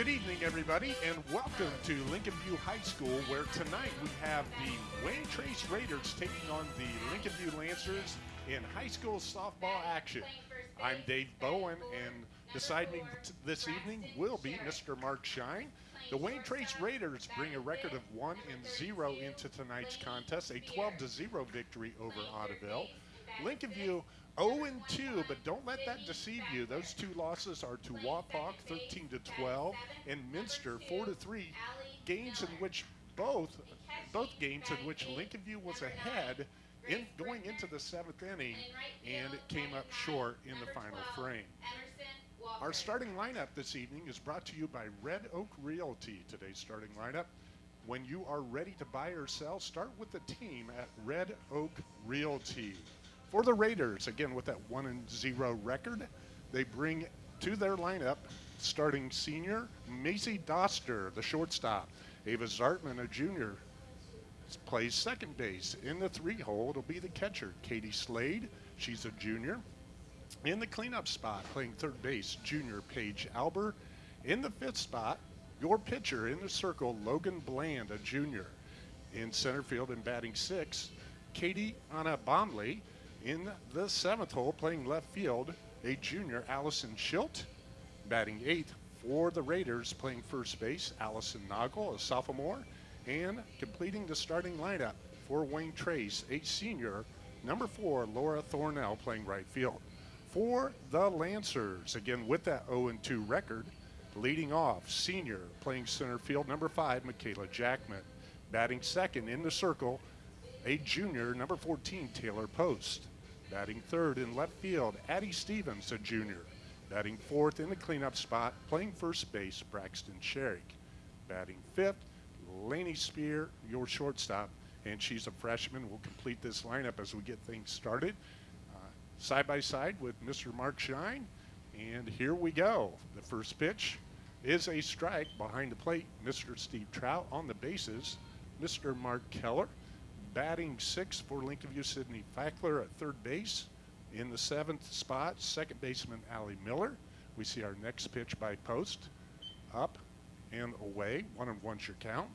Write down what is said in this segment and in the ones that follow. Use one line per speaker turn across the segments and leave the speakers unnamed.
Good evening, everybody, and welcome to Lincoln View High School, where tonight we have the Wayne Trace Raiders taking on the Lincoln View Lancers in high school softball action. I'm Dave Bowen, and beside me this evening will be Mr. Mark Shine. The Wayne Trace Raiders bring a record of 1 and 0 into tonight's contest, a 12 to 0 victory over Ottoville. Lincoln View 0 and 2, but don't let that deceive you. Those two losses are to Wapak 13 to 12 and Minster 4 to 3. Games in which both both games in which Lincoln View was ahead in going into the seventh inning, and it came up short in the final frame. Our starting lineup this evening is brought to you by Red Oak Realty. Today's starting lineup. When you are ready to buy or sell, start with the team at Red Oak Realty. For the Raiders, again with that one and zero record, they bring to their lineup starting senior Macy Doster, the shortstop, Ava Zartman, a junior, plays second base. In the three hole, it'll be the catcher, Katie Slade. She's a junior. In the cleanup spot, playing third base, junior Paige Albert. In the fifth spot, your pitcher in the circle, Logan Bland, a junior. In center field and batting six, Katie Anna Bomley. In the seventh hole, playing left field, a junior, Allison Schilt. Batting eighth for the Raiders, playing first base, Allison Noggle, a sophomore. And completing the starting lineup for Wayne Trace, a senior, number four, Laura Thornell, playing right field. For the Lancers, again with that 0 2 record, leading off, senior, playing center field, number five, Michaela Jackman. Batting second in the circle, a junior, number 14, Taylor Post. Batting third in left field, Addie Stevens, a junior. Batting fourth in the cleanup spot, playing first base, Braxton Sherrick. Batting fifth, Laney Spear, your shortstop, and she's a freshman. We'll complete this lineup as we get things started. Uh, side by side with Mr. Mark Shine, and here we go. The first pitch is a strike behind the plate. Mr. Steve Trout on the bases. Mr. Mark Keller batting six for Lincoln View Sydney Fackler at third base. In the seventh spot, second baseman Allie Miller. We see our next pitch by post. Up and away. One and one's your count.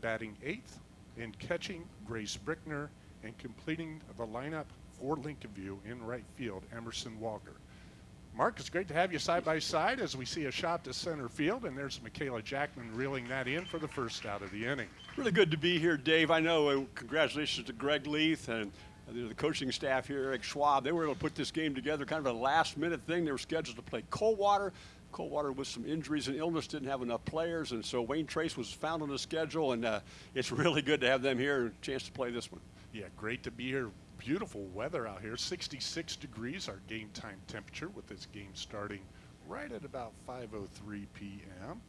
Batting eighth and catching Grace Brickner and completing the lineup for Lincoln View in right field, Emerson Walker. Mark, it's great to have you side by side as we see a shot to center field, and there's Michaela Jackman reeling that in for the first out of the inning.
Really good to be here, Dave. I know. Uh, congratulations to Greg Leith and uh, the coaching staff here, Eric Schwab. They were able to put this game together, kind of a last-minute thing. They were scheduled to play Coldwater. Coldwater with some injuries and illness didn't have enough players, and so Wayne Trace was found on the schedule, and uh, it's really good to have them here and a chance to play this one.
Yeah, great to be here. Beautiful weather out here. 66 degrees our game time temperature with this game starting right at about 5:03 p.m.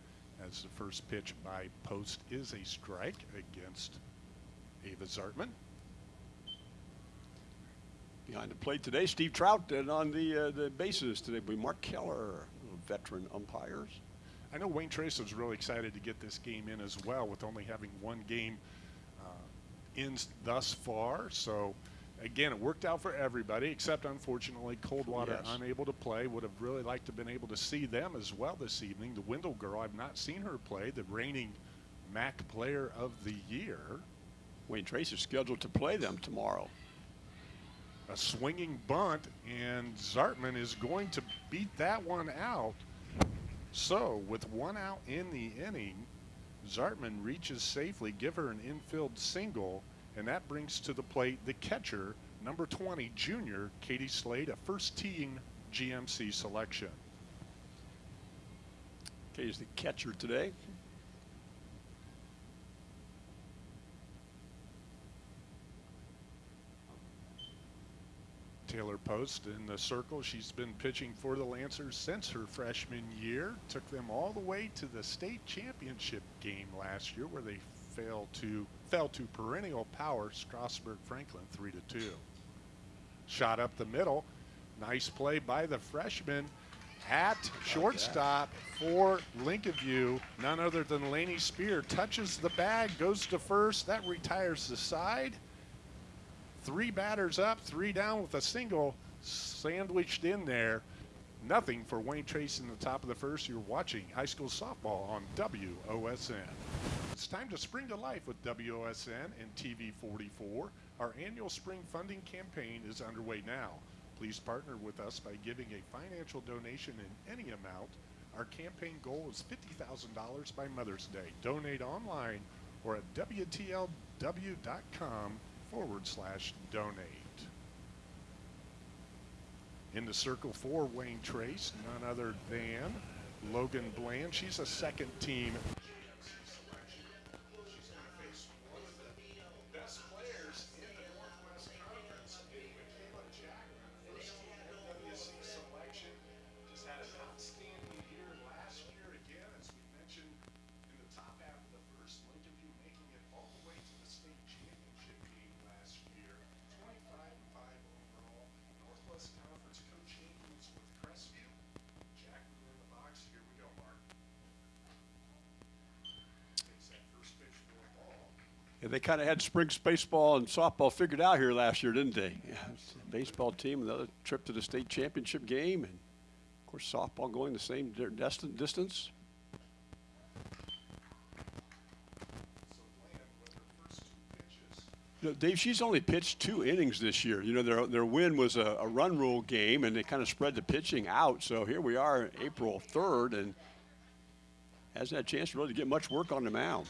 As the first pitch by Post is a strike against Ava Zartman.
Behind the plate today, Steve Trout and on the uh, the bases today will be Mark Keller, veteran umpires.
I know Wayne Trace was really excited to get this game in as well, with only having one game uh, in thus far. So, again, it worked out for everybody, except unfortunately Coldwater
Yes.
unable to play. Would have really liked to have been able to see them as well this evening. The Wendell girl, I've not seen her play. The reigning MAC Player of the Year.
Wayne Trace is scheduled to play them tomorrow.
A swinging bunt, and Zartman is going to beat that one out. So, with one out in the inning, Zartman reaches safely, give her an infield single, and that brings to the plate the catcher, number 20, junior Katie Slade, a first team GMC selection.
Okay, is the catcher today.
Taylor Post in the circle. She's been pitching for the Lancers since her freshman year. Took them all the way to the state championship game last year, where they failed to fell to perennial power Strasburg Franklin three to two. Shot up the middle. Nice play by the freshman at shortstop for Lincoln View. None other than Laney Spear touches the bag, goes to first. That retires the side. Three batters up, three down with a single sandwiched in there. Nothing for Wayne Trace in the top of the first. You're watching high school softball on WOSN. It's time to spring to life with WOSN and TV 44. Our annual spring funding campaign is underway now. Please partner with us by giving a financial donation in any amount. Our campaign goal is $50,000 by Mother's Day. Donate online or at WTLW.com forward slash donate. In the circle for Wayne Trace, none other than Logan Bland. She's a second team.
They kind of had spring baseball and softball figured out here last year, didn't they? Yeah, baseball team, another trip to the state championship game, and of course softball going the same di- distance. You know, Dave, she's only pitched two innings this year. You know, their their win was a, a run rule game, and they kind of spread the pitching out. So here we are, April third, and hasn't had a chance really to get much work on the mound.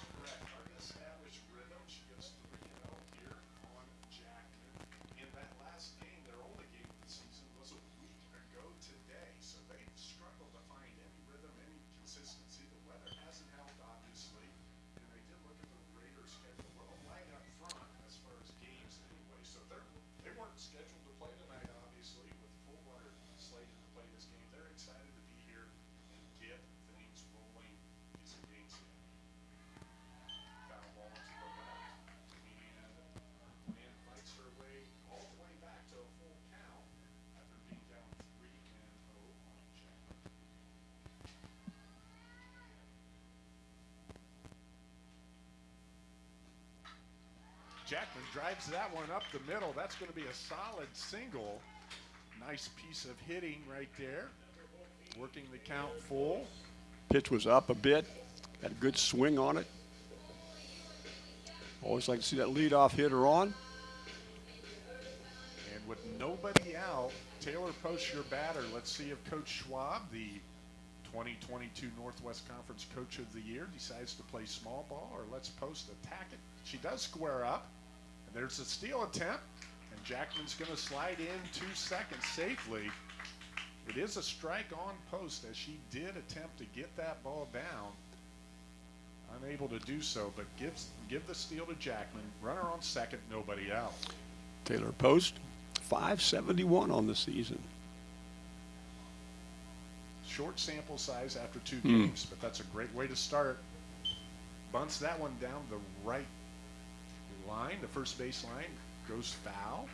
Jackman drives that one up the middle. That's going to be a solid single. Nice piece of hitting right there. Working the count full.
Pitch was up a bit, Had a good swing on it. Always like to see that leadoff hitter on.
And with nobody out, Taylor posts your batter. Let's see if Coach Schwab, the 2022 Northwest Conference Coach of the Year, decides to play small ball or let's post attack it. She does square up, and there's a steal attempt, and Jackman's going to slide in two seconds safely. It is a strike on post as she did attempt to get that ball down. Unable to do so, but gives give the steal to Jackman. Runner on second, nobody out.
Taylor Post, 571 on the season.
Short sample size after two hmm. games, but that's a great way to start. Bunts that one down the right line, the first base line, goes foul.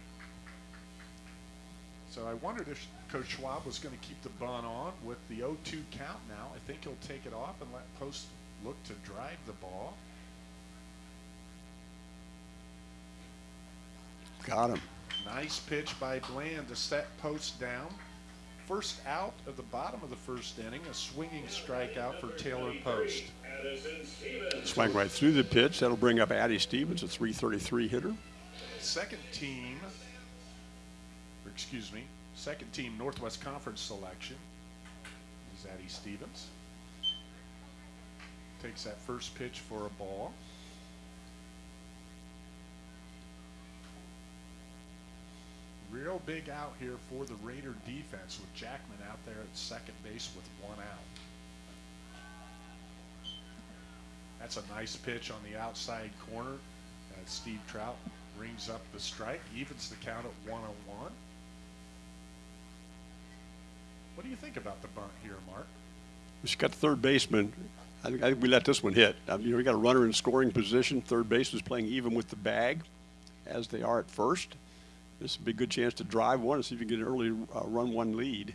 So I wondered if Coach Schwab was going to keep the bunt on with the 0-2 count now. I think he'll take it off and let Post look to drive the ball.
Got him.
Nice pitch by Bland to set Post down. First out of the bottom of the first inning, a swinging strikeout for Taylor Post.
Swung right through the pitch. That'll bring up Addie Stevens, a 333 hitter.
Second team, or excuse me, second team Northwest Conference selection is Addie Stevens. Takes that first pitch for a ball. Real big out here for the Raider defense with Jackman out there at second base with one out. That's a nice pitch on the outside corner. Steve Trout rings up the strike, evens the count at one on one. What do you think about the bunt here, Mark?
She got the third baseman. I think, I think we let this one hit. I mean, you know, we got a runner in scoring position. Third base is playing even with the bag, as they are at first. This would be a good chance to drive one and see if you can get an early uh, run one lead.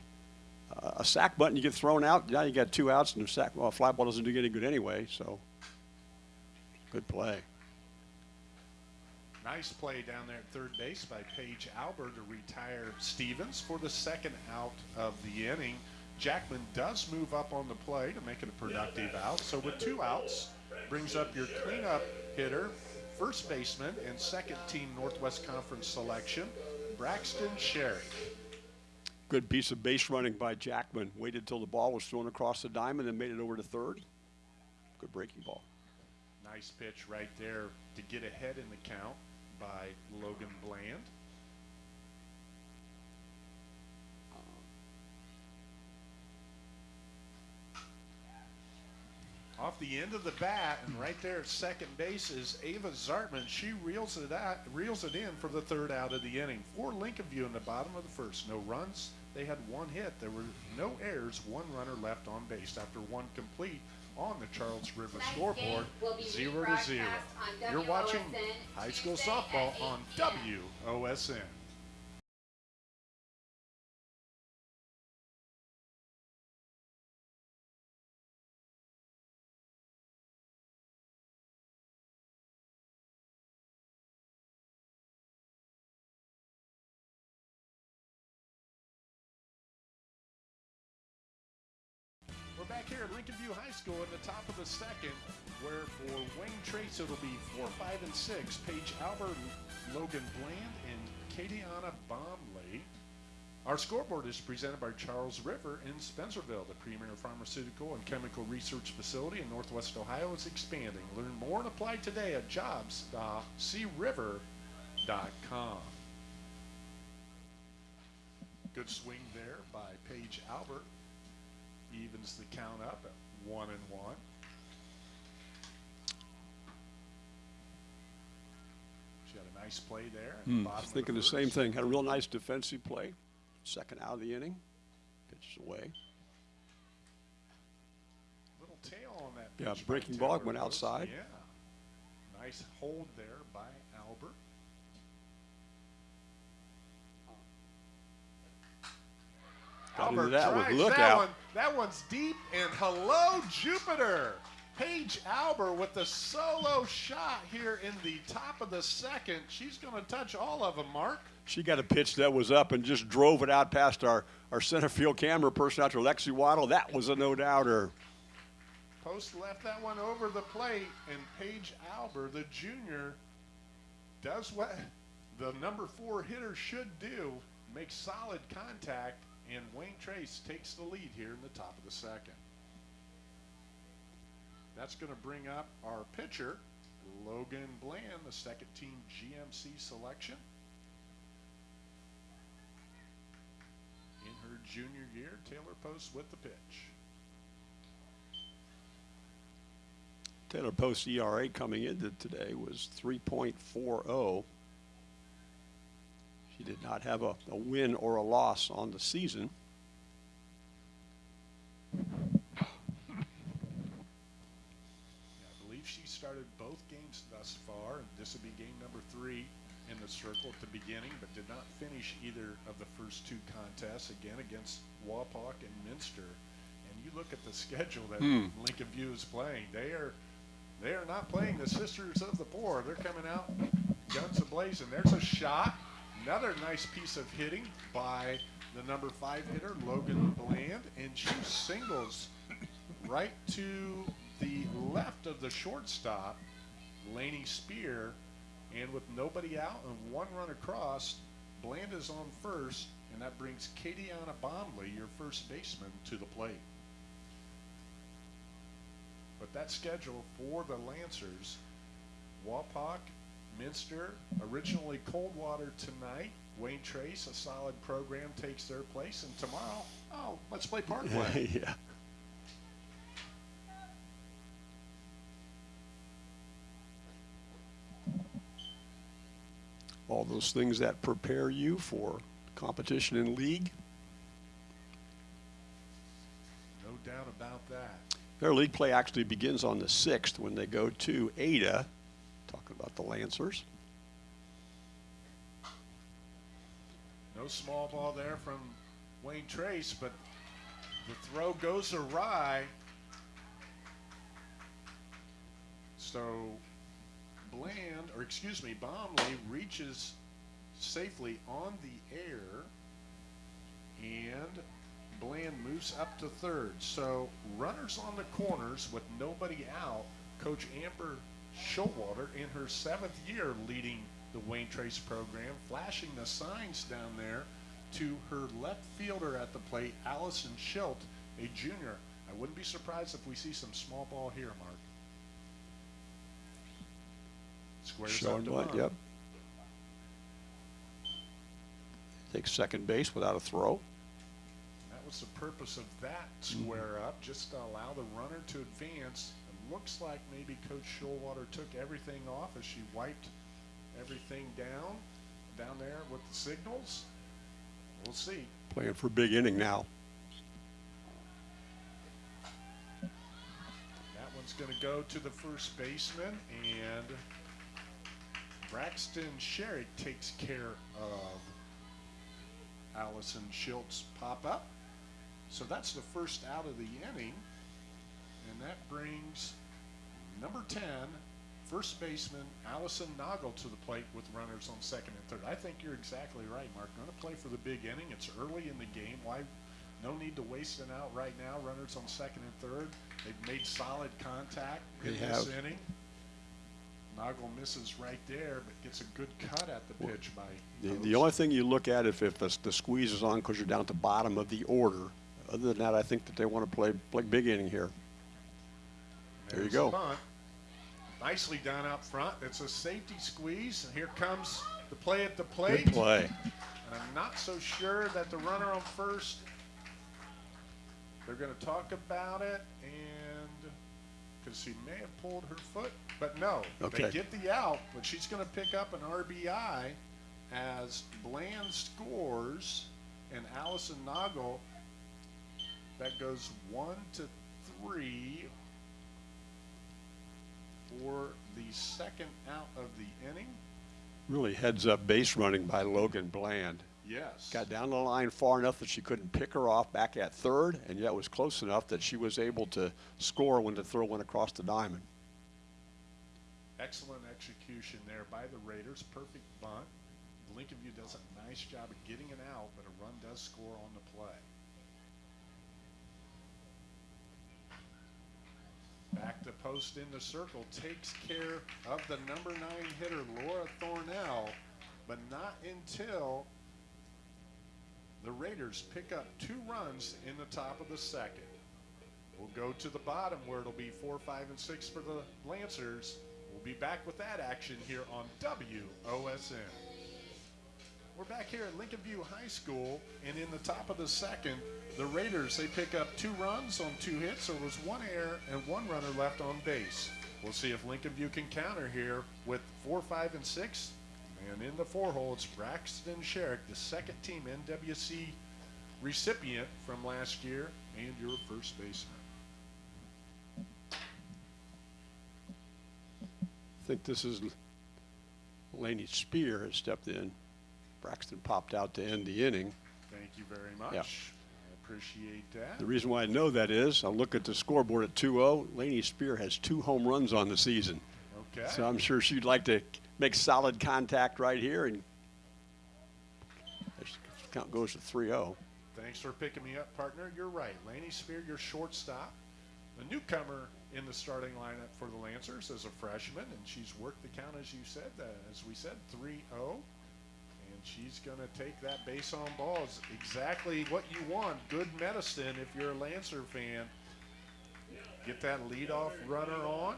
Uh, a sack button, you get thrown out. Now you got two outs, and the sack well, fly ball doesn't do you any good anyway. So, good play.
Nice play down there at third base by Paige Albert to retire Stevens for the second out of the inning. Jackman does move up on the play to make it a productive out. So with two outs, brings up your cleanup hitter, first baseman, and second team Northwest Conference selection, Braxton Sherrick.
Good piece of base running by Jackman. Waited till the ball was thrown across the diamond and made it over to third. Good breaking ball.
Nice pitch right there to get ahead in the count by Logan Bland. Off the end of the bat and right there at second base is Ava Zartman. She reels it out, reels it in for the third out of the inning. For Lincoln View in the bottom of the first, no runs. They had one hit. There were no errors. One runner left on base after one complete on the Charles River
Tonight's
scoreboard,
game will be
zero to zero. You're watching high school softball on WOSN. Here at Lincoln View High School in the top of the second, where for Wayne Trace it'll be four, five, and six. Paige Albert, Logan Bland, and Katiana Bomley. Our scoreboard is presented by Charles River in Spencerville. The premier pharmaceutical and chemical research facility in Northwest Ohio is expanding. Learn more and apply today at jobs.criver.com. Good swing there by Paige Albert evens the count up at one and one. She had a nice play there. at the
Hmm,
bottom of
Thinking the
first.
same thing. Had a real nice defensive play. Second out of the inning. Pitches away.
Little tail on that.
Yeah,
pitch by
breaking ball, went outside.
Yeah. Nice hold there by
Got into
Albert
that with
drives
look
that
out.
One, that one's deep, and hello, Jupiter. Paige Albert with the solo shot here in the top of the second. She's going to touch all of them, Mark.
She got a pitch that was up and just drove it out past our, our center field camera person out to Lexi Waddle. That was a no doubter.
Post left that one over the plate, and Paige Albert, the junior, does what the number four hitter should do make solid contact, and Wayne Trace takes the lead here in the top of the second. That's going to bring up our pitcher, Logan Bland, the second team GMC selection. In her junior year, Taylor Post with the pitch.
Taylor Post ERA coming into today was 3.40. She did not have a, a win or a loss on the season.
I believe she started both games thus far, and this would be game number three in the circle at the beginning, but did not finish either of the first two contests, again against Wapak and Minster. And you look at the schedule that
Hmm.
Lincoln View is playing, they are they are not playing the Sisters of the Poor. They're coming out guns a-blazing. There's a shot. Another nice piece of hitting by the number five hitter, Logan Bland, and she singles right to the left of the shortstop, Laney Spear, and with nobody out and one run across, Bland is on first, and that brings Katiana Bomley, your first baseman, to the plate. But that schedule for the Lancers, Wapak, Minster, originally Coldwater tonight. Wayne Trace, a solid program, takes their place, and tomorrow, oh, let's play Parkway.
yeah. All those things that prepare you for competition in league.
no doubt about that.
Their league play actually begins on the 6th when they go to Ada, talking about the Lancers.
No small ball there from Wayne Trace, but the throw goes awry. So Bland, or excuse me, Bomley reaches safely on the air, and Bland moves up to third. So runners on the corners with nobody out. Coach Amber Showalter in her seventh year leading the Wayne Trace program, flashing the signs down there to her left fielder at the plate, Allison Schilt, a junior. I wouldn't be surprised if we see some small ball here, Mark. Squares up
Showing
to
what? Yep. Takes second base without a throw.
That was the purpose of that square up, just to allow the runner to advance. Looks like maybe Coach Showalter took everything off as she wiped everything down, down there with the signals. We'll see.
Playing for a big inning now.
That one's going to go to the first baseman, and Braxton Sherrick takes care of Allison Schilt's pop up. So that's the first out of the inning, and that brings number 10, first baseman Allison Noggle to the plate with runners on second and third. I think you're exactly right, Mark. Going to play for the big inning. It's early in the game. Why? No need to waste an out right now. Runners on second and third. They've made solid contact in
They
this
have.
inning. Noggle misses right there, but gets a good cut at the pitch by.
The, the only thing you look at if, if the, the squeeze is on because you're down at the bottom of the order. Other than that, I think that they want to play, play big inning here. There you go.
bunt. Nicely done up front. It's a safety squeeze, and here comes the play at the plate.
Good play.
And I'm not so sure that the runner on first. They're going to talk about it, and because she may have pulled her foot, but no,
Okay.
they get the out. But she's going to pick up an RBI as Bland scores, and Allison Noggle. That goes one to three for the second out of the inning.
Really heads up base running by Logan Bland.
Yes.
Got down the line far enough that she couldn't pick her off back at third, and yet was close enough that she was able to score when the throw went across the diamond.
Excellent execution there by the Raiders. Perfect bunt. Lincoln View does a nice job of getting it out, but a run does score on the play. Back to post in the circle. Takes care of the number nine hitter, Laura Thornell, but not until the Raiders pick up two runs in the top of the second. We'll go to the bottom where it'll be four, five, and six for the Lancers. We'll be back with that action here on WOSN. We're back here at Lincoln View High School, and in the top of the second, the Raiders they pick up two runs on two hits. There was one error and one runner left on base. We'll see if Lincoln View can counter here with four, five, and six. And in the four hole, it's Braxton Sherrick, the second team NWC recipient from last year, and your first baseman.
I think this is Laney Spear has stepped in. Braxton popped out to end the inning.
Thank you very much.
Yeah.
I appreciate that.
The reason why I know that is I look at the scoreboard at 2-0. Laney Spear has two home runs on the season.
Okay.
So I'm sure she'd like to make solid contact right here and count goes to oh. 3-0.
Thanks for picking me up, partner. You're right. Laney Spear, your shortstop, a newcomer in the starting lineup for the Lancers as a freshman, and she's worked the count, as you said, uh, as we said, 3 0. And she's going to take that base on balls. Exactly what you want. Good medicine if you're a Lancer fan. Get that leadoff runner on.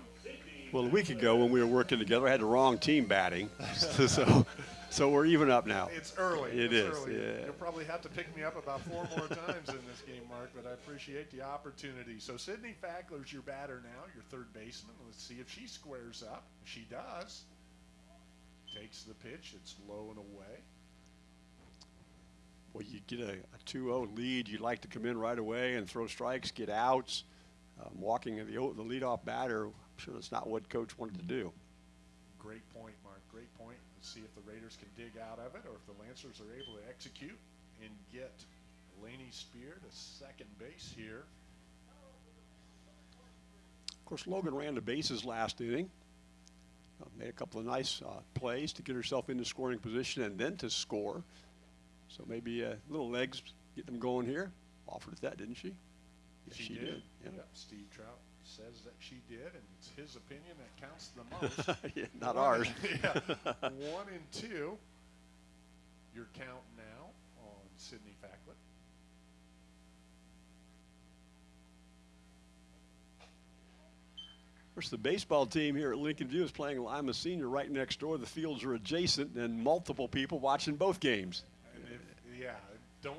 Well, a week ago when we were working together, I had the wrong team batting. so, so we're even up now.
It's early.
It
it's
is,
Early.
yeah.
You'll probably have to pick me up about four more times in this game, Mark, but I appreciate the opportunity. So Sydney Fackler's your batter now, your third baseman. Let's see if she squares up. She does, takes the pitch. It's low and away.
Well, you get a, a 2-0 lead, you'd like to come in right away and throw strikes, get outs. Um, walking the, o- the leadoff batter, I'm sure that's not what coach wanted to do.
Great point, Mark. Great point. Let's see if the Raiders can dig out of it or if the Lancers are able to execute and get Laney Spear to second base here.
Of course, Logan ran the bases last inning. uh, made a couple of nice uh, plays to get herself into scoring position and then to score. So maybe uh, little legs get them going here. Offered that, didn't she? Yes,
She,
she
did. Yeah. Steve Trout says that she did, and it's his opinion that counts the most.
Yeah, not
One
ours.
yeah. One and two. Your count now on Sydney Fackler.
Of course, the baseball team here at Lincoln View is playing Lima Senior right next door. The fields are adjacent, and multiple people watching both games.
Yeah, don't.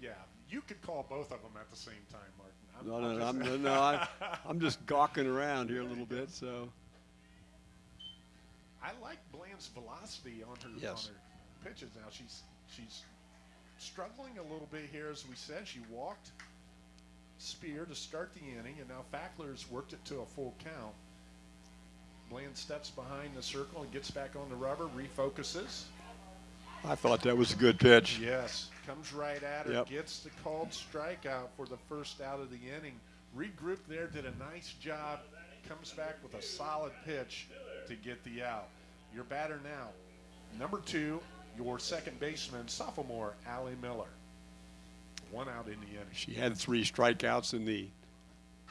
Yeah, you could call both of them at the same time, Martin. I'm,
No, no, no,
I'm
I'm,
just-
no, I, I'm just gawking around here a little bit. So
I like Bland's velocity on her
Yes.
on her pitches now. She's she's struggling a little bit here, as we said. She walked Spear to start the inning, and now Fackler's worked it to a full count. Bland steps behind the circle and gets back on the rubber, refocuses.
I thought that was a good pitch.
Yes, comes right at her,
Yep.
gets the called strikeout for the first out of the inning. Regrouped there, did a nice job, comes back with a solid pitch to get the out. Your batter now, number two, your second baseman, sophomore Allie Miller. One out in the inning.
She had three strikeouts in the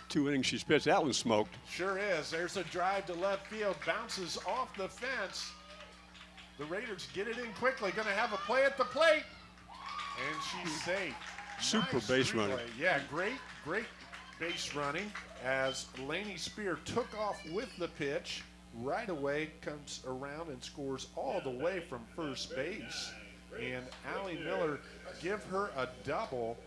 two innings she's pitched. That one smoked.
Sure is. There's a drive to left field, bounces off the fence. The Raiders get it in quickly. Going to have a play at the plate, and she's safe.
Super
Nice
base running.
Yeah, great, great base running as Laney Spear took off with the pitch. Right away comes around and scores all the way from first base. And Allie Miller give her a double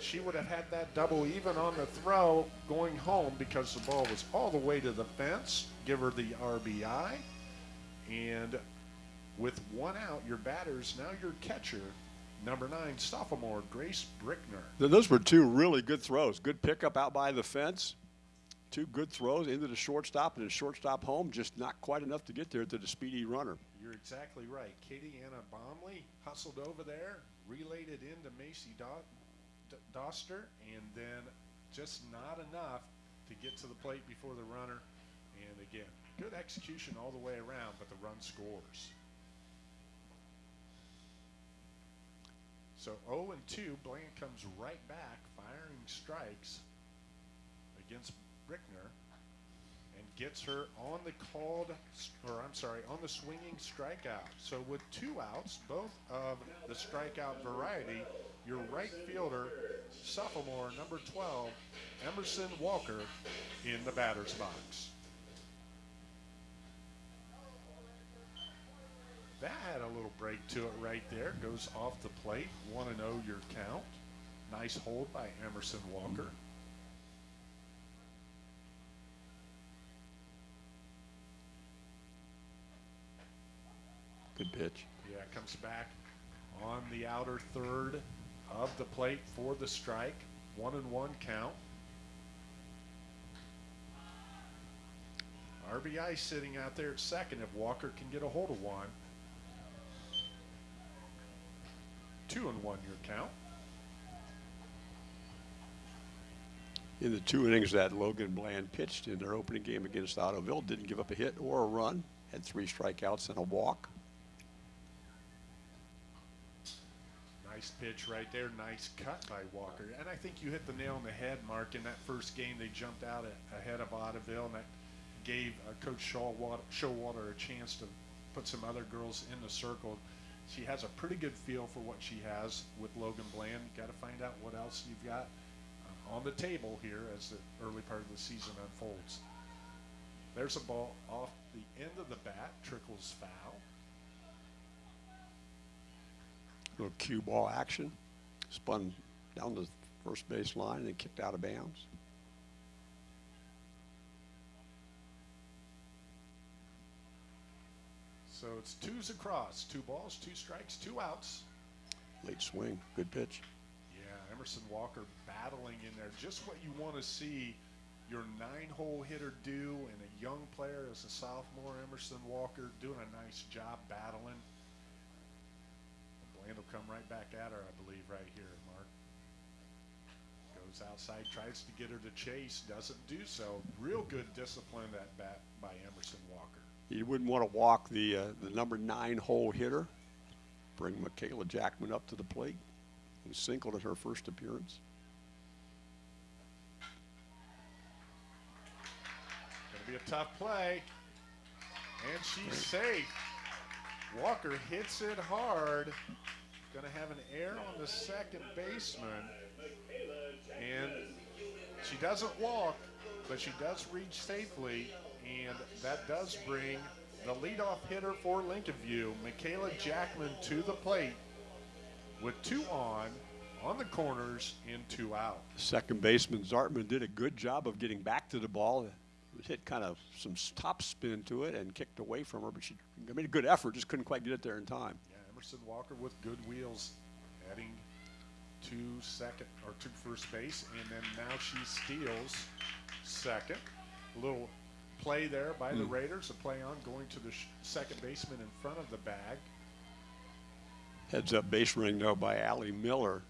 she would have had that double even on the throw going home because the ball was all the way to the fence. Give her the RBI. And with one out, your batters, now your catcher, number nine, sophomore Grace Brickner.
Those were two really good throws. Good pickup out by the fence. Two good throws into the shortstop and the shortstop home. Just not quite enough to get there to the speedy runner.
You're exactly right. Katie Anna Bomley hustled over there, relayed it into Macy Do- Doster, and then just not enough to get to the plate before the runner. And again, good execution all the way around, but the run scores. So 0 and 2, Bland comes right back, firing strikes against Brickner and gets her on the called, or I'm sorry, on the swinging strikeout. So with two outs, both of the strikeout variety, your right fielder, sophomore number 12, Emerson Walker, in the batter's box. That had a little break to it right there. Goes off the plate. 1 and 0 your count. Nice hold by Emerson Walker.
Good pitch.
Yeah, comes back on the outer third of the plate for the strike. One and one count. RBI sitting out there at second if Walker can get a hold of one. Two and one your count.
In the two innings that Logan Bland pitched in their opening game against Ottoville, didn't give up a hit or a run. Had three strikeouts and a walk.
Nice pitch right there. Nice cut by Walker. And I think you hit the nail on the head, Mark. In that first game, they jumped out a- ahead of Ottoville, and that gave uh, Coach Showalter, Showalter a chance to put some other girls in the circle. She has a pretty good feel for what she has with Logan Bland. Got to find out what else you've got uh, on the table here as the early part of the season unfolds. There's a ball off the end of the bat, trickles foul.
little cue ball action. Spun down the first base line and kicked out of bounds.
So it's twos across, two balls, two strikes, two outs.
Late swing. Good pitch.
Yeah, Emerson Walker battling in there. Just what you want to see your nine-hole hitter do, and a young player as a sophomore, Emerson Walker, doing a nice job battling. Bland will come right back at her, I believe, right here, Mark. Goes outside, tries to get her to chase, doesn't do so. Real good discipline that bat by Emerson Walker.
You wouldn't want to walk the, uh, the number nine hole hitter. Bring Michaela Jackman up to the plate, who singled at her first appearance.
Gonna be a tough play. And she's safe. Walker hits it hard. Gonna have an error on the second baseman. And she doesn't walk, but she does reach safely. And that does bring the leadoff hitter for Lincoln View, Michaela Jackman, to the plate with two on, on the corners, and two out.
Second baseman Zartman did a good job of getting back to the ball. It hit kind of some top spin to it and kicked away from her, but she made a good effort, just couldn't quite get it there in time.
Yeah, Emerson Walker with good wheels, heading to second or to first base, and then now she steals second. A little play there by the hmm. Raiders, a play on going to the second baseman in front of the bag.
Heads up base running though by Allie Miller.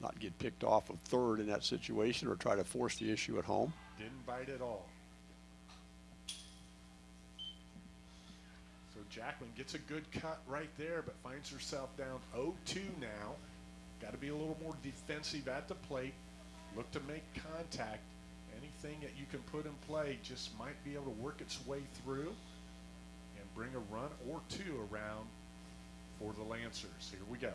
Not get picked off of third in that situation or try to force the issue at home.
Didn't bite at all. So Jackman gets a good cut right there, but finds herself down 0-2 now. Got to be a little more defensive at the plate. Look to make contact. Anything that you can put in play just might be able to work its way through and bring a run or two around for the Lancers. Here we go.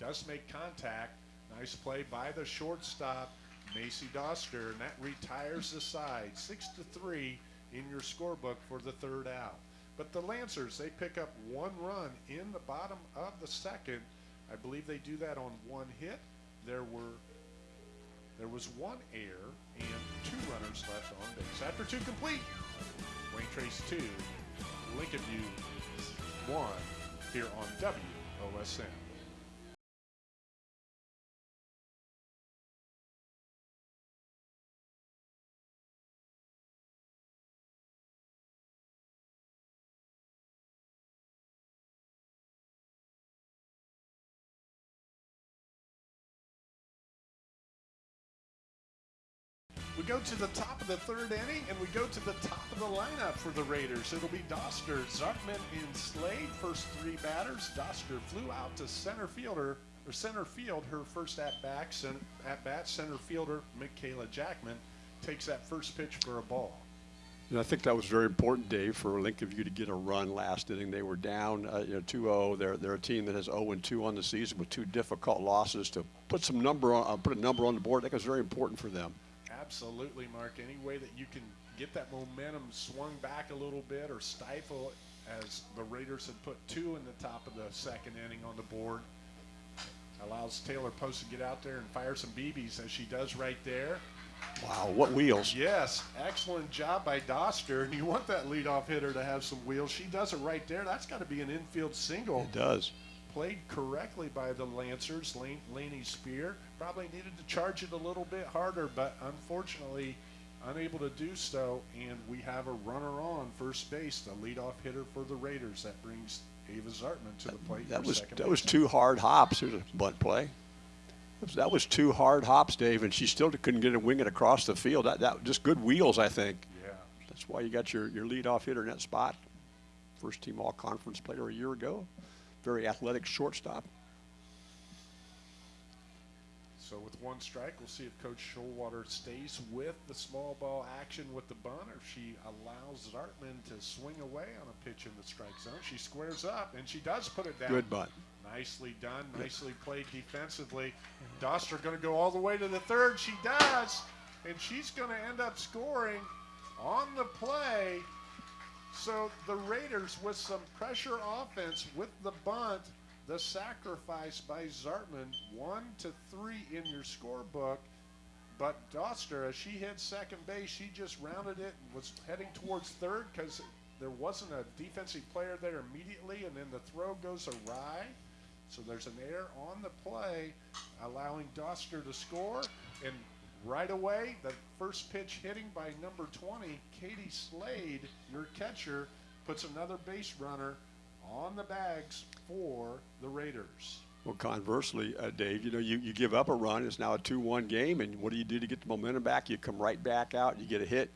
Does make contact. Nice play by the shortstop. Macy Doster, and that retires the side. Six to three in your scorebook for the third out. But the Lancers, they pick up one run in the bottom of the second. I believe they do that on one hit. There were there was one error and two runners left on base. After two complete, Wayne Trace two, Lincoln View one here on WOSN. Go to the top of the third inning, and we go to the top of the lineup for the Raiders. It'll be Doster, Zartman, and Slade. First three batters. Doster flew out to center fielder or center field. Her first at bat, center, at bat. Center fielder Michaela Jackman takes that first pitch for a ball.
And I think that was very important, Dave, for Lincoln View to get a run last inning. They were down, uh, you know, 2-0. They're they're a team that has 0-2 on the season with two difficult losses. To put some number on, uh, put a number on the board, I think was very important for them.
Absolutely, Mark. Any way that you can get that momentum swung back a little bit or stifle it, as the Raiders had put two in the top of the second inning on the board, allows Taylor Post to get out there and fire some BBs as she does right there.
Wow, what wheels!
Yes, excellent job by Doster. And you want that leadoff hitter to have some wheels. She does it right there. That's got to be an infield single.
It does.
Played correctly by the Lancers. Lane, Laney Spear probably needed to charge it a little bit harder, but unfortunately unable to do so. And we have a runner on first base, the leadoff hitter for the Raiders. That brings Ava Zartman to the plate.
That was that was two hard hops. There's a bunt play. That was, that was two hard hops, Dave, and she still couldn't get a wing it across the field. That, that just good wheels, I think.
Yeah.
That's why you got your, your leadoff hitter in that spot. First team all conference player a year ago. Very athletic shortstop.
So with one strike, we'll see if Coach Showalter stays with the small ball action with the bunt, or if she allows Zartman to swing away on a pitch in the strike zone. She squares up, and she does put it down.
Good bunt.
Nicely done. Nicely played defensively. Doster going to go all the way to the third. She does, and she's going to end up scoring on the play. So the Raiders, with some pressure offense with the bunt, the sacrifice by Zartman, one to three in your scorebook. But Doster, as she hit second base, she just rounded it and was heading towards third because there wasn't a defensive player there immediately, and then the throw goes awry. So there's an error on the play, allowing Doster to score. And right away, the first pitch hitting by number 20, Katie Slade, your catcher, puts another base runner on the bags for the Raiders.
Well, conversely, uh, Dave, you know, you, you give up a run. It's now a 2 1 game, and what do you do to get the momentum back? You come right back out, you get a hit.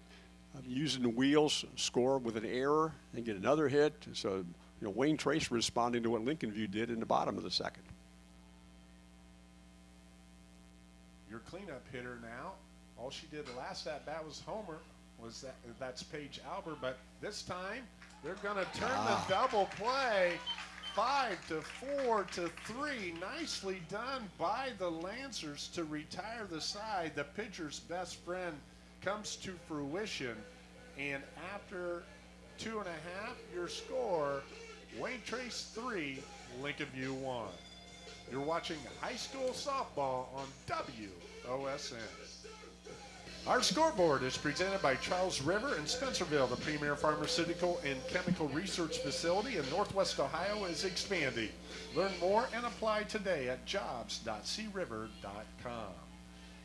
uh, using the wheels, score with an error, and get another hit. So, you know, Wayne Trace responding to what Lincoln View did in the bottom of the second.
Your cleanup hitter now. All she did last at bat was homer. Was that that's Paige Albert, but this time they're going to turn
Ah.
the double play. Five to four to three. Nicely done by the Lancers to retire the side. The pitcher's best friend comes to fruition. And after two and a half, your score Wayne Trace three, Lincoln View one. You're watching high school softball on WOSN. Our scoreboard is presented by Charles River in Spencerville. The premier pharmaceutical and chemical research facility in Northwest Ohio is expanding. Learn more and apply today at jobs.criver.com.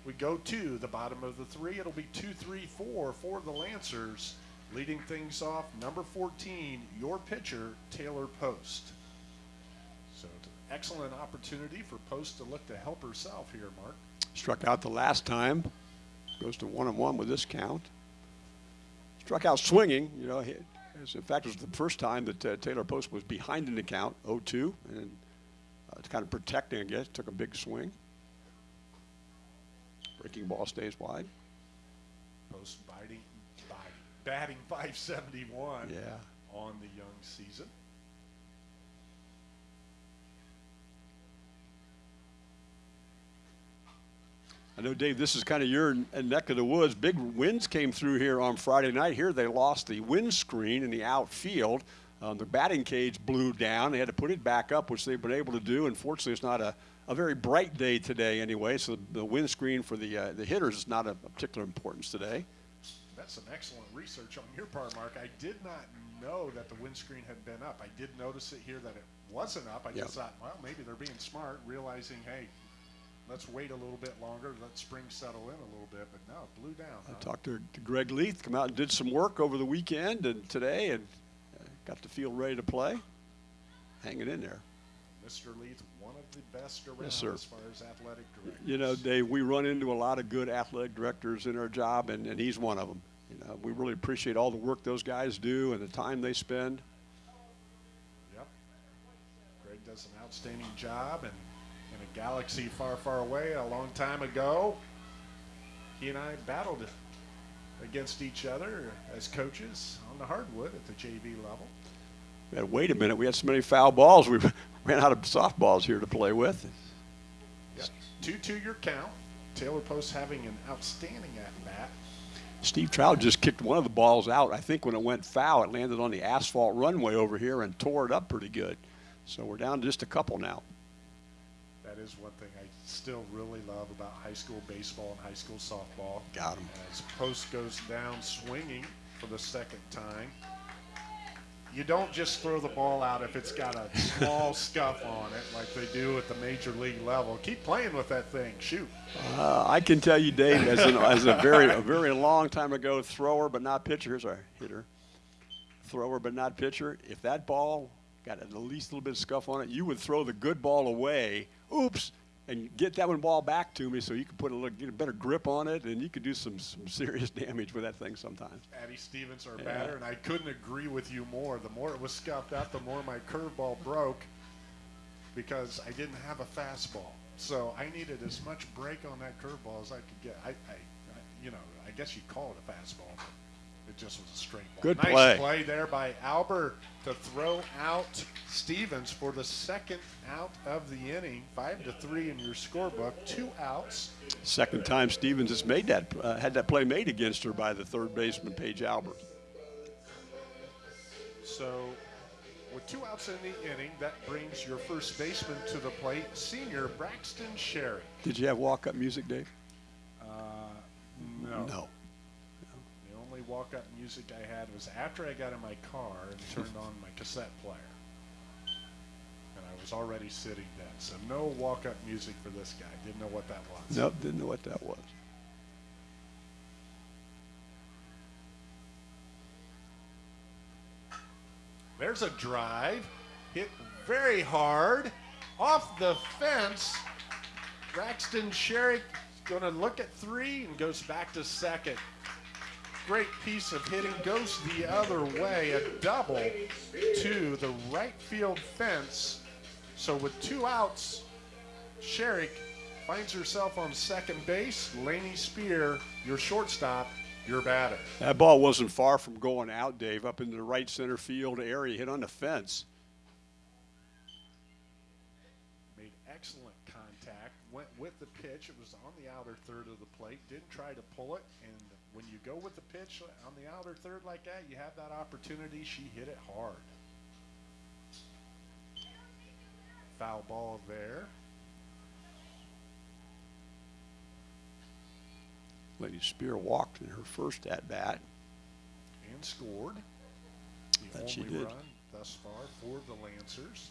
We go to the bottom of the three. It'll be 2 3 4 for the Lancers. Leading things off, number 14, your pitcher, Taylor Post. So, it's an excellent opportunity for Post to look to help herself here, Mark.
Struck out the last time. Goes to one and one with this count. Struck out swinging. You know, as in fact, it was the first time that uh, Taylor Post was behind in the count, 0-2, and uh, kind of protecting, I guess. Took a big swing. Breaking ball stays wide.
Post biting, biting, batting 571
Yeah.
on the young season.
I know, Dave, this is kind of your neck of the woods. Big winds came through here on Friday night. Here they lost the windscreen in the outfield. Um, the batting cage blew down. They had to put it back up, which they've been able to do. Unfortunately, it's not a, a very bright day today anyway, so the windscreen for the, uh, the hitters is not of particular importance today.
That's some excellent research on your part, Mark. I did not know that the windscreen had been up. I did notice it here that it wasn't up. I
Yeah.
just thought, well, maybe they're being smart, realizing, hey, let's wait a little bit longer, let spring settle in a little bit. But no, it blew down.
I talked to, to Greg Leith, come out and did some work over the weekend and today, and uh, got the field ready to play. Hanging in there.
Mr. Leith, one of the best around
Yes, sir.
as far as athletic directors.
You know, Dave, we run into a lot of good athletic directors in our job, and, and he's one of them. You know, we really appreciate all the work those guys do and the time they spend.
Yep. Greg does an outstanding job, and galaxy far, far away, a long time ago, he and I battled against each other as coaches on the hardwood at the JV level.
Had, wait a minute, we had so many foul balls, we ran out of softballs here to play with.
Yep. Two-two your count. Taylor Post having an outstanding at bat.
Steve Trout just kicked one of the balls out. I think when it went foul, it landed on the asphalt runway over here and tore it up pretty good. So we're down to just a couple now.
That is one thing I still really love about high school baseball and high school softball.
Got 'em.
As Post goes down swinging for the second time. You don't just throw the ball out if it's got a small scuff on it like they do at the major league level. Keep playing with that thing. Shoot.
Uh, I can tell you, Dave, as, an, as a very a very long time ago thrower but not pitcher. Here's our hitter, thrower but not pitcher. If that ball got at least a little bit of scuff on it, you would throw the good ball away. Oops, and get that one ball back to me so you can put a little get a better grip on it, and you could do some some serious damage with that thing sometimes.
Addie Stevens, our
Yeah.
batter, and I couldn't agree with you more. The more it was scuffed out, the more my curveball broke because I didn't have a fastball. So I needed as much break on that curveball as I could get. I, I, I you know, I guess you'd call it a fastball, it just was a straight ball.
Good
nice
play.
play there by Albert to throw out Stevens for the second out of the inning. Five to three in your scorebook, two outs.
Second time Stevens has made that uh, had that play made against her by the third baseman Paige Albert.
So, with two outs in the inning, that brings your first baseman to the plate, senior Braxton Sherrick.
Did you have walk up music, Dave?
Uh, no.
No.
Only walk-up music I had was after I got in my car and turned on my cassette player. And I was already sitting down. So no walk-up music for this guy. Didn't know what that was.
Nope, didn't know what that was.
There's a drive. Hit very hard. Off the fence. Braxton Sherrick going to look at three and goes back to second. Great piece of hitting goes the other way, a double to the right field fence. So with two outs, Sherrick finds herself on second base. Laney Spear, your shortstop, your batter.
That ball wasn't far from going out, Dave, up into the right center field area, hit on the fence.
Made excellent contact, went with the pitch. It was on the outer third of the plate, didn't try to pull it. When you go with the pitch on the outer third like that, you have that opportunity. She hit it hard. Foul ball there.
Lady Spear walked in her first at bat.
and scored. The
That she did.
run thus far for the Lancers.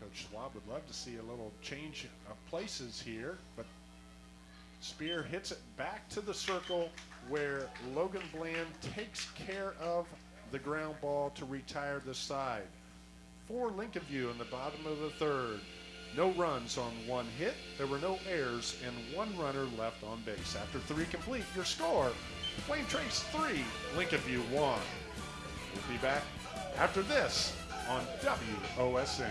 Coach Schwab would love to see a little change of places here, but Spear hits it back to the circle where Logan Bland takes care of the ground ball to retire the side. For Lincoln View in the bottom of the third. No runs on one hit. There were no errors and one runner left on base. After three complete, your score Wayne Trace 3, Lincoln View 1. We'll be back after this on WOSN.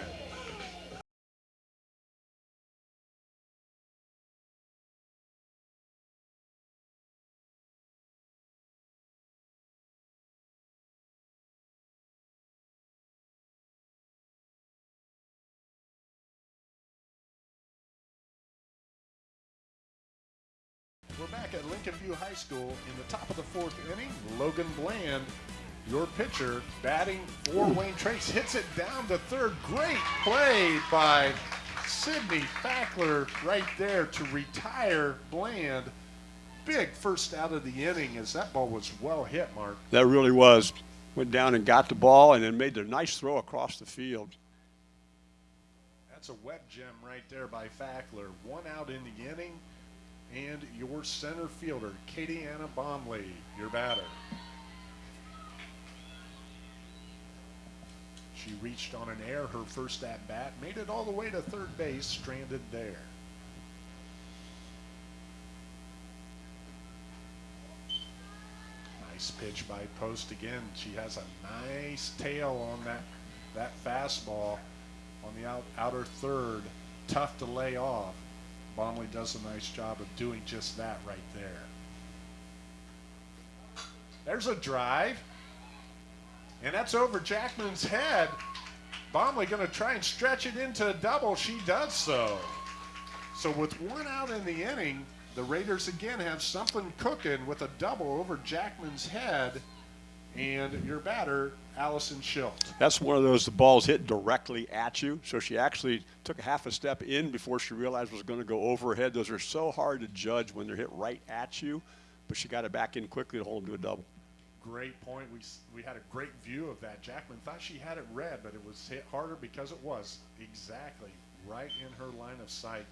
Lincoln View High School in the top of the fourth inning. Logan Bland, your pitcher, batting for Wayne Trace, hits it down to third. Great play by Sydney Fackler right there to retire Bland. Big first out of the inning as that ball was well hit, Mark.
That really was. Went down and got the ball and then made a nice throw across the field.
That's a web gem right there by Fackler. One out in the inning, and your center fielder, Katie Anna Bomley, your batter. She reached on an air her first at bat, made it all the way to third base, stranded there. Nice pitch by Post again. She has a nice tail on that that fastball on the out, outer third. Tough to lay off. Bomley does a nice job of doing just that right there. There's a drive. And that's over Jackman's head. Bomley going to try and stretch it into a double. She does so. So with one out in the inning, the Raiders again have something cooking with a double over Jackman's head. And your batter, Allison Schilt.
That's one of those the balls hit directly at you. So she actually took a half a step in before she realized it was going to go overhead. Those are so hard to judge when they're hit right at you. But she got it back in quickly to hold them to a double.
Great point. We, we had a great view of that. Jackman thought she had it read, but it was hit harder because it was exactly right in her line of sight.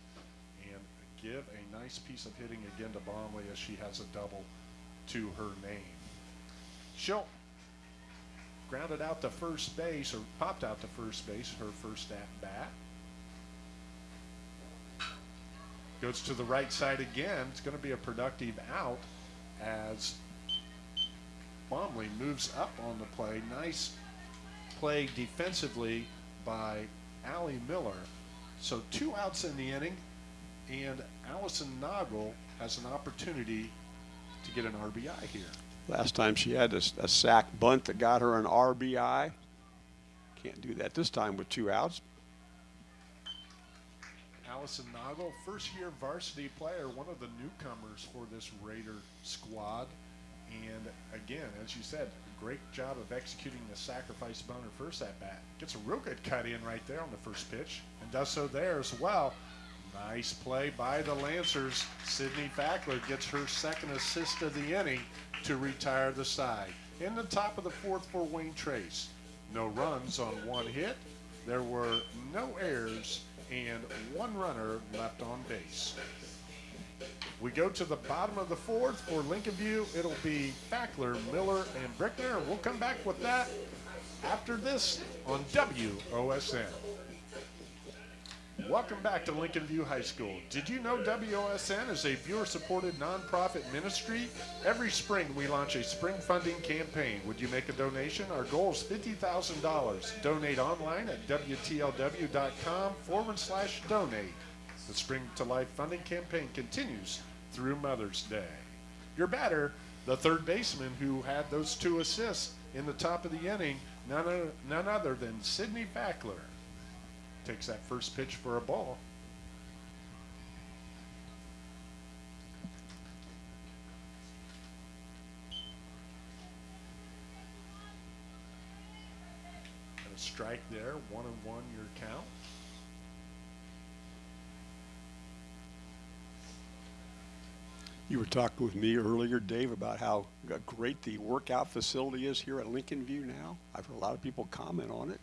And give a nice piece of hitting again to Bomley as she has a double to her name. Schilt grounded out to first base, or popped out to first base, her first at bat. Goes to the right side again. It's going to be a productive out as Bomley moves up on the play. Nice play defensively by Allie Miller. So two outs in the inning, and Allison Noggle has an opportunity to get an RBI here.
Last time she had a, a sack bunt that got her an RBI. Can't do that this time with two outs.
Allison Noggle, first year varsity player, one of the newcomers for this Raider squad. And again, as you said, great job of executing the sacrifice bunt her first at bat. Gets a real good cut in right there on the first pitch and does so there as well. Nice play by the Lancers. Sydney Fackler gets her second assist of the inning to retire the side. In the top of the fourth for Wayne Trace. No runs on one hit. There were no errors and one runner left on base. We go to the bottom of the fourth for Lincoln View. It'll be Fackler, Miller, and Brickner. We'll come back with that after this on WOSN. Welcome back to Lincoln View High School. Did you know WOSN is a viewer supported nonprofit ministry? Every spring we launch a spring funding campaign. Would you make a donation? Our goal is $50,000. Donate online at WTLW.com forward slash donate. The Spring to Life funding campaign continues through Mother's Day. Your batter, the third baseman who had those two assists in the top of the inning, none, none other than Sydney Fackler takes that first pitch for a ball. And a strike there, one and one your count.
You were talking with me earlier, Dave, about how great the workout facility is here at Lincoln View now. I've heard a lot of people comment on it.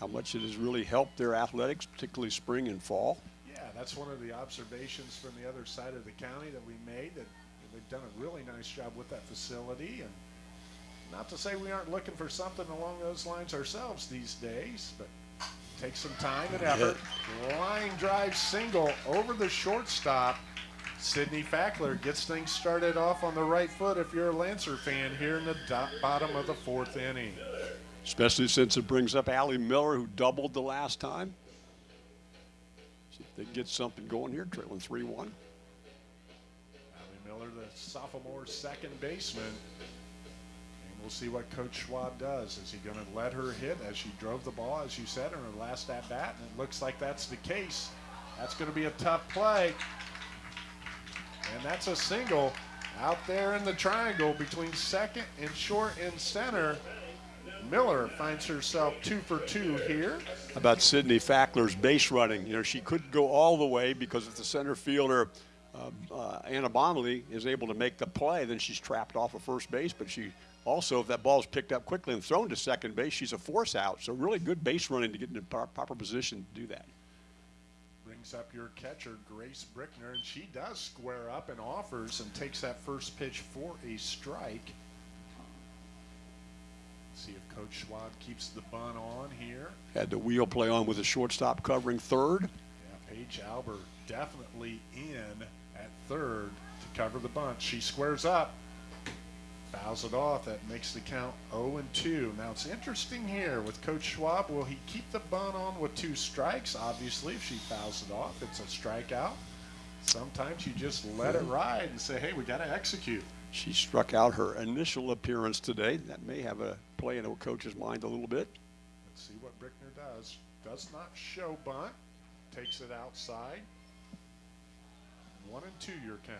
How much it has really helped their athletics, particularly spring and fall.
Yeah, that's one of the observations from the other side of the county that we made that they've done a really nice job with that facility and not to say we aren't looking for something along those lines ourselves these days, but take some time and effort. Line drive single over the shortstop. Sydney Fackler gets things started off on the right foot if you're a Lancer fan here in the bottom of the fourth inning.
Especially since it brings up Allie Miller, who doubled the last time. See if they get something going here, trailing 3 1.
Allie Miller, the sophomore second baseman. And we'll see what Coach Schwab does. Is he going to let her hit as she drove the ball, as you said, in her last at bat? And it looks like that's the case. That's going to be a tough play. And that's a single out there in the triangle between second and short and center. Miller finds herself two for two here.
How about Sydney Fackler's base running? You know, she couldn't go all the way because if the center fielder, uh, uh, Anna Bomley, is able to make the play, then she's trapped off of first base. But she also, if that ball is picked up quickly and thrown to second base, she's a force out. So really good base running to get in the proper position to do that.
Brings up your catcher, Grace Brickner, and she does square up and offers and takes that first pitch for a strike. See if Coach Schwab keeps the bun on here.
Had the wheel play on with the shortstop covering third.
Yeah, Paige Albert definitely in at third to cover the bunt. She squares up, fouls it off. That makes the count 0 and 2. Now it's interesting here with Coach Schwab. Will he keep the bunt on with two strikes? Obviously, if she fouls it off, it's a strikeout. Sometimes you just let it ride and say, "Hey, we got to execute."
She struck out her initial appearance today. That may have a play in a coach's mind a little bit.
Let's see what Brickner does. Does not show bunt. Takes it outside. One and two your count.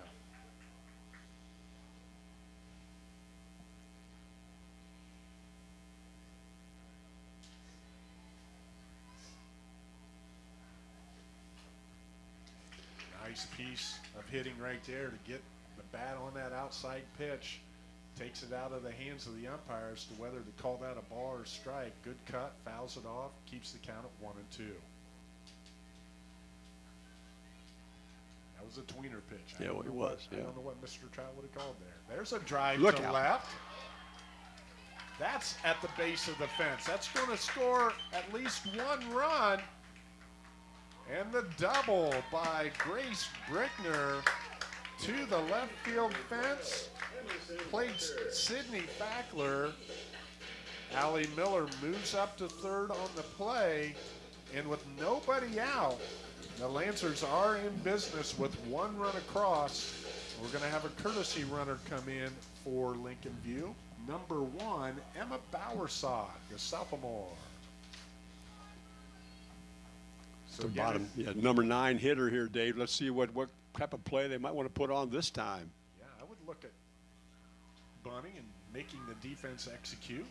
Nice piece of hitting right there to get the bat on that outside pitch. Takes it out of the hands of the umpires to whether to call that a ball or strike. Good cut, fouls it off, keeps the count at one and two. That was a tweener pitch. I
Yeah, well, it
know what-
was,
I don't know what Mr. Trout would have called there. There's a drive
Look
to
out.
left. That's at the base of the fence. That's going to score at least one run. And the double by Grace Brickner to the left field fence. Plates Sydney Fackler. Allie Miller moves up to third on the play. And with nobody out, the Lancers are in business with one run across. We're going to have a courtesy runner come in for Lincoln View. Number one, Emma Bowersod, the sophomore. So
the bottom, yeah, number nine hitter here, Dave. Let's see what, what type of play they might want to put on this time.
Yeah, I would look at bunting and making the defense execute.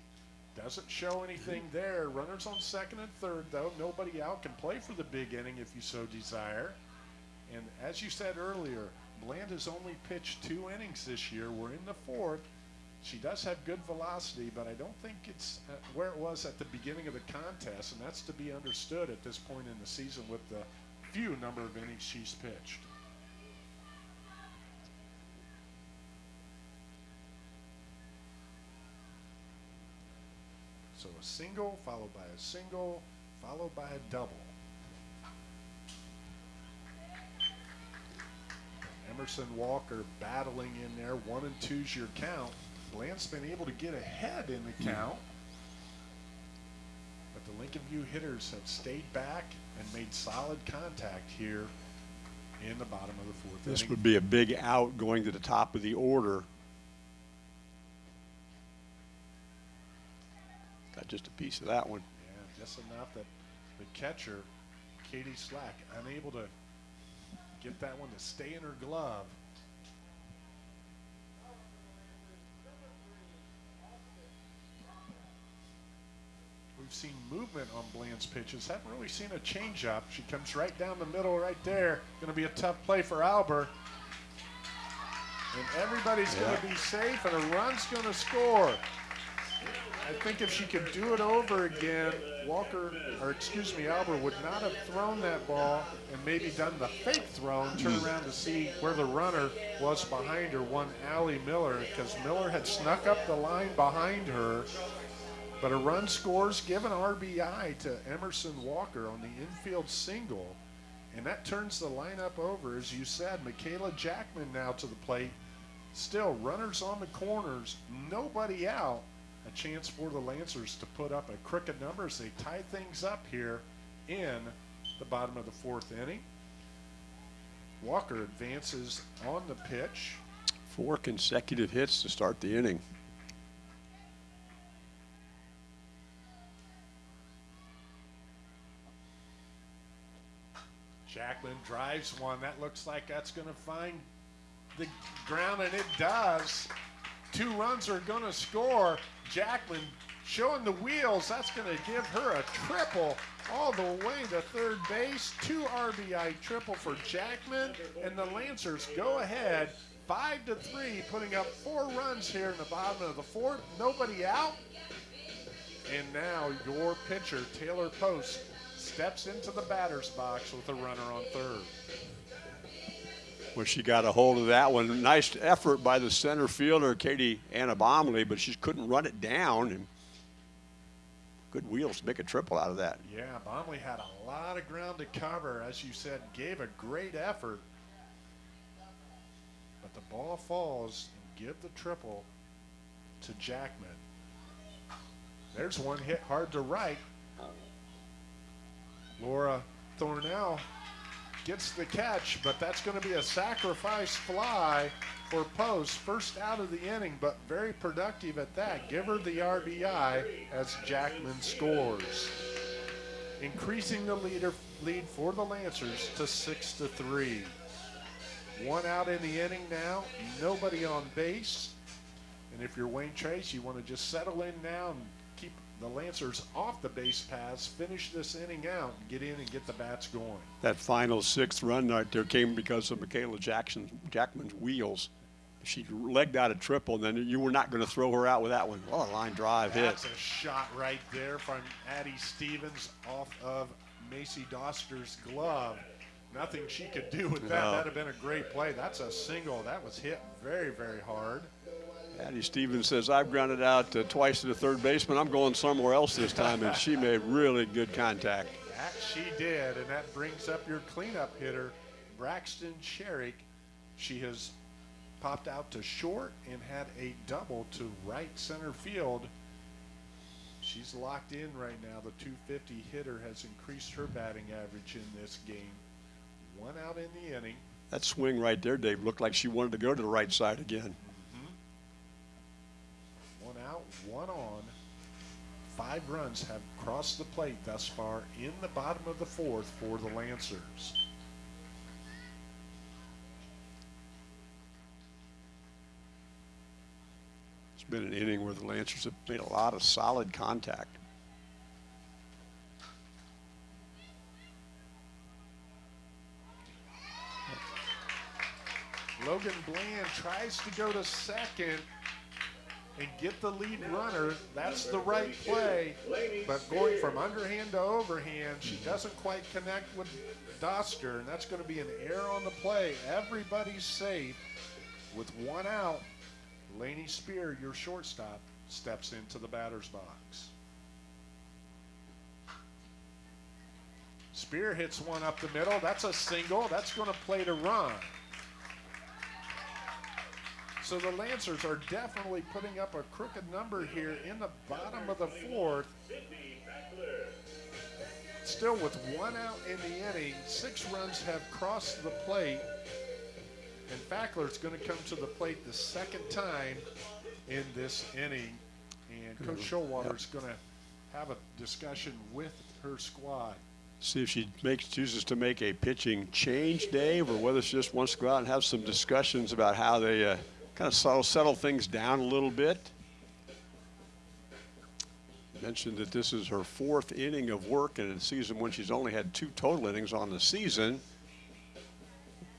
Doesn't show anything there. Runners on second and third, though. Nobody out can play for the big inning if you so desire. And as you said earlier, Bland has only pitched two innings this year. We're in the fourth. She does have good velocity, but I don't think it's uh, where it was at the beginning of the contest, and that's to be understood at this point in the season with the few number of innings she's pitched. So a single followed by a single followed by a double. Emerson Walker battling in there. One and two's your count. Bland's been able to get ahead in the count. But the Lincoln View hitters have stayed back and made solid contact here in the bottom of the fourth.
This
inning.
would be a big out going to the top of the order Got just a piece of that one.
Yeah, just enough that the catcher, Katie Slack, unable to get that one to stay in her glove. We've seen movement on Bland's pitches. Haven't really seen a changeup. She comes right down the middle right there. Going to be a tough play for Albert. And everybody's going to be safe, and a run's going to score. I think if she could do it over again, Walker, or excuse me, Albert would not have thrown that ball and maybe done the fake throw and turn around to see where the runner was behind her, one Allie Miller, because Miller had snuck up the line behind her. But a run scores, give an RBI to Emerson Walker on the infield single. And that turns the lineup over. As you said, Michaela Jackman now to the plate. Still, runners on the corners, nobody out. A chance for the Lancers to put up a crooked number as they tie things up here in the bottom of the fourth inning. Walker advances on the pitch.
Four consecutive hits to start the inning.
Jackman drives one. That looks like that's going to find the ground, and it does. Two runs are going to score. Jackman showing the wheels. That's going to give her a triple all the way to third base. Two RBI triple for Jackman, and the Lancers go ahead five to three, putting up four runs here in the bottom of the fourth. Nobody out. And now your pitcher, Taylor Post, steps into the batter's box with a runner on third.
When she got a hold of that one, nice effort by the center fielder, Katie Anna Bomley, but she couldn't run it down. And good wheels to make a triple out of that.
Yeah, Bomley had a lot of ground to cover, as you said, gave a great effort. But the ball falls and give the triple to Jackman. There's one hit hard to right. Laura Thornell gets the catch, but that's going to be a sacrifice fly for Post. First out of the inning, but very productive at that. Give her the RBI as Jackman scores, increasing the leader lead for the Lancers to six to three. One out in the inning now, nobody on base. And if you're Wayne Trace, you want to just settle in now and the Lancers off the base paths, finish this inning out, and get in and get the bats going.
That final sixth run right there came because of Michaela Jackson, Jackman's wheels. She legged out a triple, and then you were not going to throw her out with that one. Well, a line drive hit.
That's a shot right there from Addie Stevens off of Macy Doster's glove. Nothing she could do with that.
No.
That'd have been a great play. That's a single. That was hit very, very hard.
Addie Stevens says, I've grounded out uh, twice to the third baseman. I'm going somewhere else this time. And she made really good contact.
That she did, and that brings up your cleanup hitter, Braxton Sherrick. She has popped out to short and had a double to right center field. She's locked in right now. The 250 hitter has increased her batting average in this game. One out in the inning.
That swing right there, Dave, looked like she wanted to go to the right side again.
One out, one on. Five runs have crossed the plate thus far in the bottom of the fourth for the Lancers.
It's been an inning where the Lancers have made a lot of solid contact.
Logan Bland tries to go to second and get the lead runner. That's the right play. But going from underhand to overhand, she doesn't quite connect with Doster, and that's going to be an error on the play. Everybody's safe with one out. Laney Spear, your shortstop, steps into the batter's box. Spear hits one up the middle. That's a single. That's going to play to run. So the Lancers are definitely putting up a crooked number here in the bottom of the fourth. Still with one out in the inning, six runs have crossed the plate. And Fackler's going to come to the plate the second time in this inning. And Coach Showalter is going to have a discussion with her squad.
See if she makes chooses to make a pitching change, Dave, or whether she just wants to go out and have some discussions about how they uh, kind of settle, settle things down a little bit. Mentioned that this is her fourth inning of work in a season when she's only had two total innings on the season.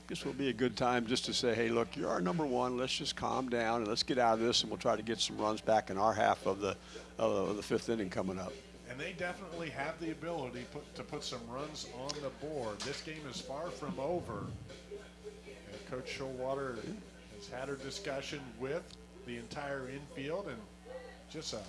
This will be a good time just to say, hey, look, you're our number one. Let's just calm down and let's get out of this, and we'll try to get some runs back in our half of the of the fifth inning coming up.
And they definitely have the ability put, to put some runs on the board. This game is far from over. And Coach Showalter has had her discussion with the entire infield and just a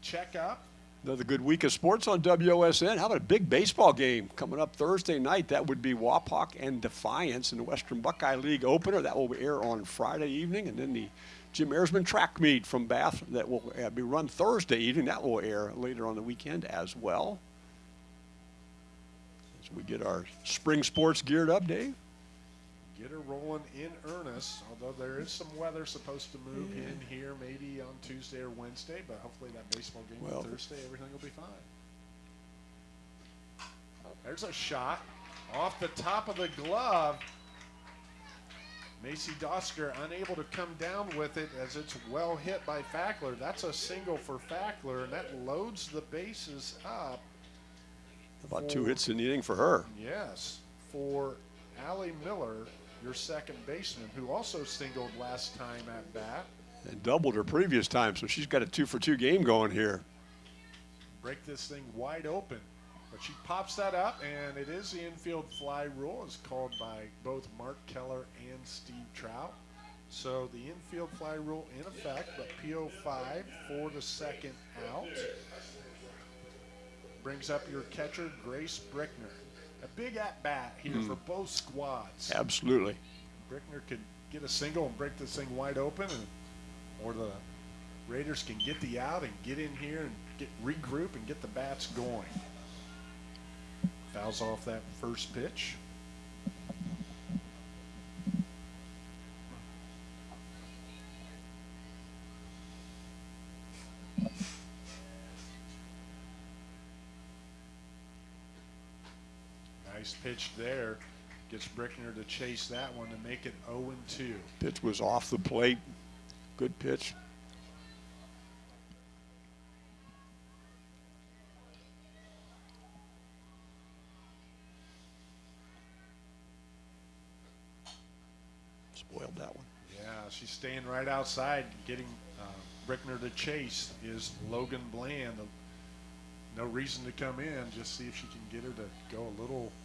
check up.
Another good week of sports on WOSN. How about a big baseball game coming up Thursday night? That would be Wapak and Defiance in the Western Buckeye League opener. That will air on Friday evening. And then the Jim Airsman track meet from Bath that will uh, be run Thursday evening. That will air later on the weekend as well. As we get our spring sports geared up, Dave
get her rolling in earnest. Although there is some weather supposed to move yeah. in here, maybe on Tuesday or Wednesday, but hopefully that baseball game well, on Thursday, everything will be fine. Oh, there's a shot off the top of the glove. Macy Doster unable to come down with it as it's well hit by Fackler. That's a single for Fackler, and that loads the bases up.
About two hits in the inning for her.
Yes, for Allie Miller your second baseman, who also singled last time at bat.
And doubled her previous time, so she's got a two for two game going here.
Break this thing wide open. But she pops that up, and it is the infield fly rule, as called by both Mark Keller and Steve Trout. So the infield fly rule in effect, but PO5 for the second out. Brings up your catcher, Grace Brickner a big at bat here mm. for both squads.
Absolutely.
Brickner could get a single and break this thing wide open, and or the Raiders can get the out and get in here and get regroup and get the bats going. Fouls off that first pitch. Nice pitch there. Gets Brickner to chase that one to make it 0-2.
Pitch was off the plate. Good pitch. Spoiled that one.
Yeah, she's staying right outside, getting uh, Brickner to chase is Logan Bland. No reason to come in, just see if she can get her to go a little –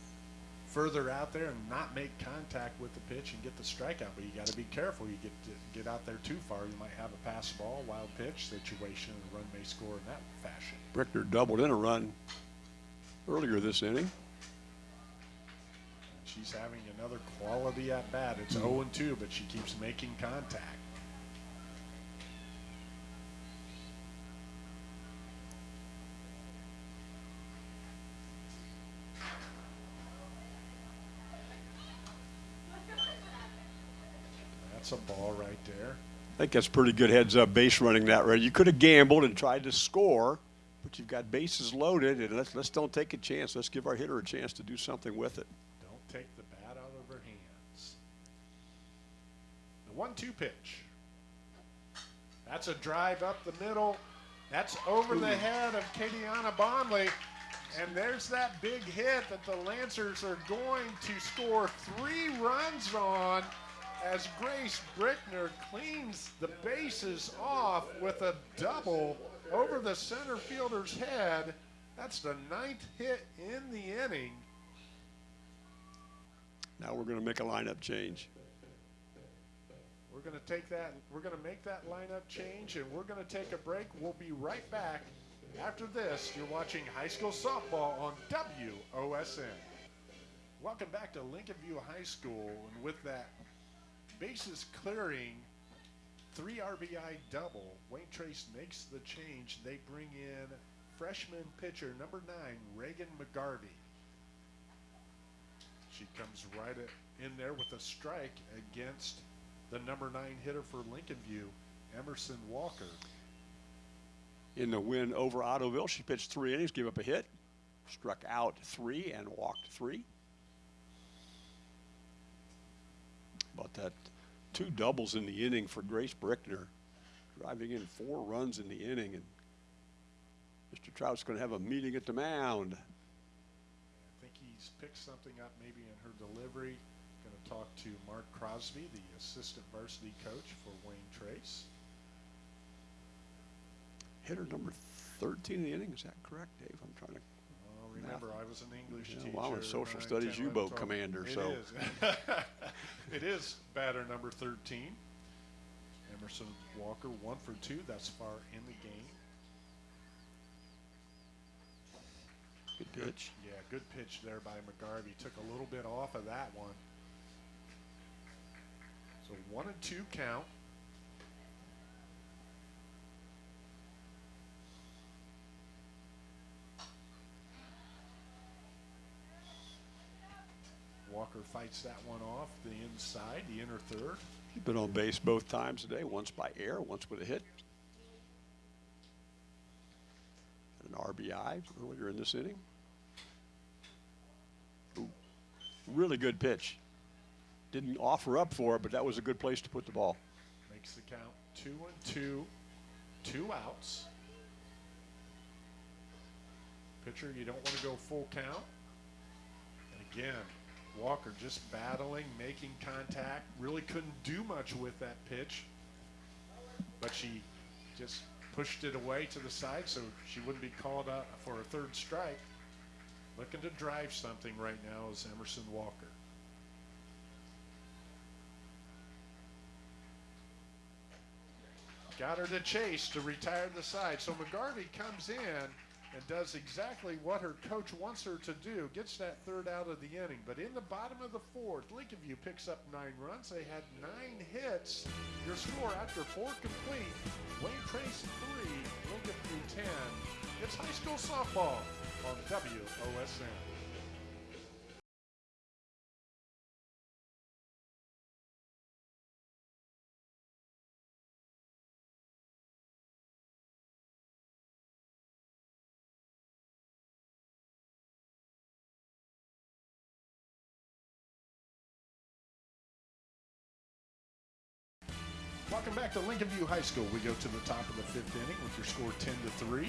further out there and not make contact with the pitch and get the strikeout. But you got to be careful. You get to get out there too far, you might have a pass ball, wild pitch situation, and the run may score in that fashion.
Brickner doubled in a run earlier this inning.
She's having another quality at bat. It's 0 2, but she keeps making contact. That's a ball right there.
I think that's pretty good heads up base running that right. You could have gambled and tried to score, but you've got bases loaded, and let's let's don't take a chance. Let's give our hitter a chance to do something with it.
Don't take the bat out of her hands. The one-two pitch. That's a drive up the middle. That's over Ooh. the head of Katiana Bomley. And there's that big hit that the Lancers are going to score three runs on as Grace Brickner cleans the bases off with a double over the center fielder's head. That's the ninth hit in the inning.
Now we're going to make a lineup change.
We're going to take that, we're going to make that lineup change, and we're going to take a break. We'll be right back after this. You're watching high school softball on WOSN. Welcome back to Lincoln View High School, and with that bases clearing, three RBI double. Wayne Trace makes the change. They bring in freshman pitcher number nine, Reagan McGarvey. She comes right in there with a strike against the number nine hitter for Lincoln View, Emerson Walker.
In the win over Ottoville, she pitched three innings, gave up a hit, struck out three, and walked three. About that, two doubles in the inning for Grace Brickner, driving in four runs in the inning, and Mr. Trout's going to have a meeting at the mound.
I think he's picked something up maybe in her delivery. Going to talk to Mark Crosby, the assistant varsity coach for Wayne Trace.
Hitter number 13 in the inning, is that correct, Dave? I'm trying to.
Remember, I was an English
Yeah,
teacher.
well, I'm a social
9,
studies
10, 11,
U-boat
12.
commander,
It
so-
is. it is batter number 13. Emerson Walker, one for two thus far in the game.
Good pitch.
Yeah, good pitch there by McGarvey. Took a little bit off of that one. So one and two count. Walker fights that one off the inside, the inner third.
He's been on base both times today, once by air, once with a hit. Had an RBI earlier in this inning. Ooh, really good pitch. Didn't offer up for it, but that was a good place to put the ball.
Makes the count two and two, two outs. Pitcher, you don't want to go full count. And again, Walker just battling, making contact. Really couldn't do much with that pitch, but she just pushed it away to the side so she wouldn't be called out for a third strike. Looking to drive something right now is Emerson Walker. got her to chase to retire the side. So McGarvey comes in and does exactly what her coach wants her to do, gets that third out of the inning. But in the bottom of the fourth, Lincoln View picks up nine runs. They had nine hits. Your score after four complete, Wayne Trace three, Lincoln View 10. It's high school softball on WOSN. Welcome back to Lincoln View High School. We go to the top of the fifth inning with your score 10 to 3.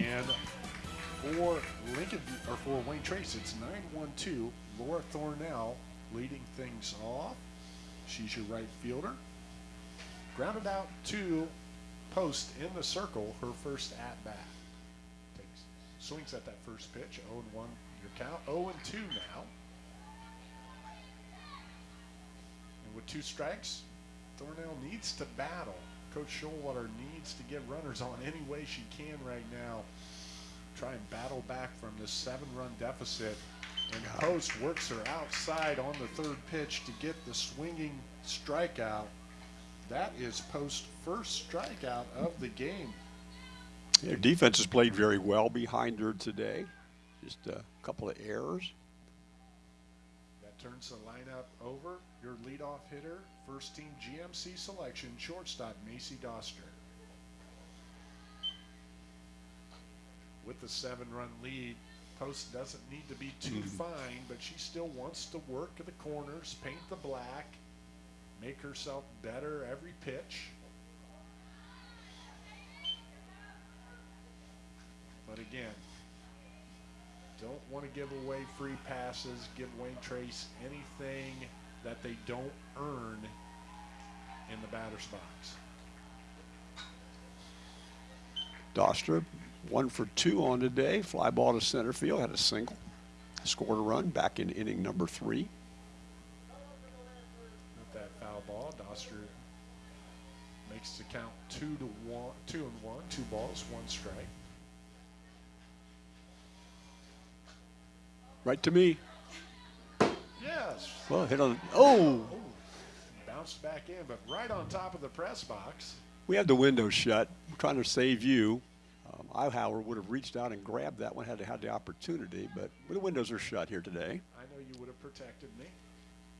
And for Lincoln or for Wayne Trace, it's 9-1-2. Laura Thornell leading things off. She's your right fielder. Grounded out to post in the circle, her first at bat. Takes swings at that first pitch. 0 1 your count. 0 2 now. And with two strikes, Thornell needs to battle. Coach Showalter needs to get runners on any way she can right now. Try and battle back from this seven-run deficit. And Post works her outside on the third pitch to get the swinging strikeout. That is Post's first strikeout of the game.
Their defense has played very well behind her today. Just a couple of errors.
That turns the lineup over. Your leadoff hitter, first team GMC selection, shortstop Macy Doster. With the seven run lead, Post doesn't need to be too mm-hmm. fine, but she still wants to work the corners, paint the black, make herself better every pitch. But again, don't want to give away free passes, give Wayne Trace anything that they don't earn in the batter's box.
Doster, one for two on today. Fly ball to center field, had a single. Scored a run back in inning number three.
With that foul ball, Doster makes the count two to one, two and one, two balls, one strike.
Right to me. Well, hit on. Oh,
Oh, bounced back in, but right on top of the press box.
We had the window shut. I'm trying to save you. Um, I, however, would have reached out and grabbed that one had I had the opportunity, but the windows are shut here today.
I know you would have protected me.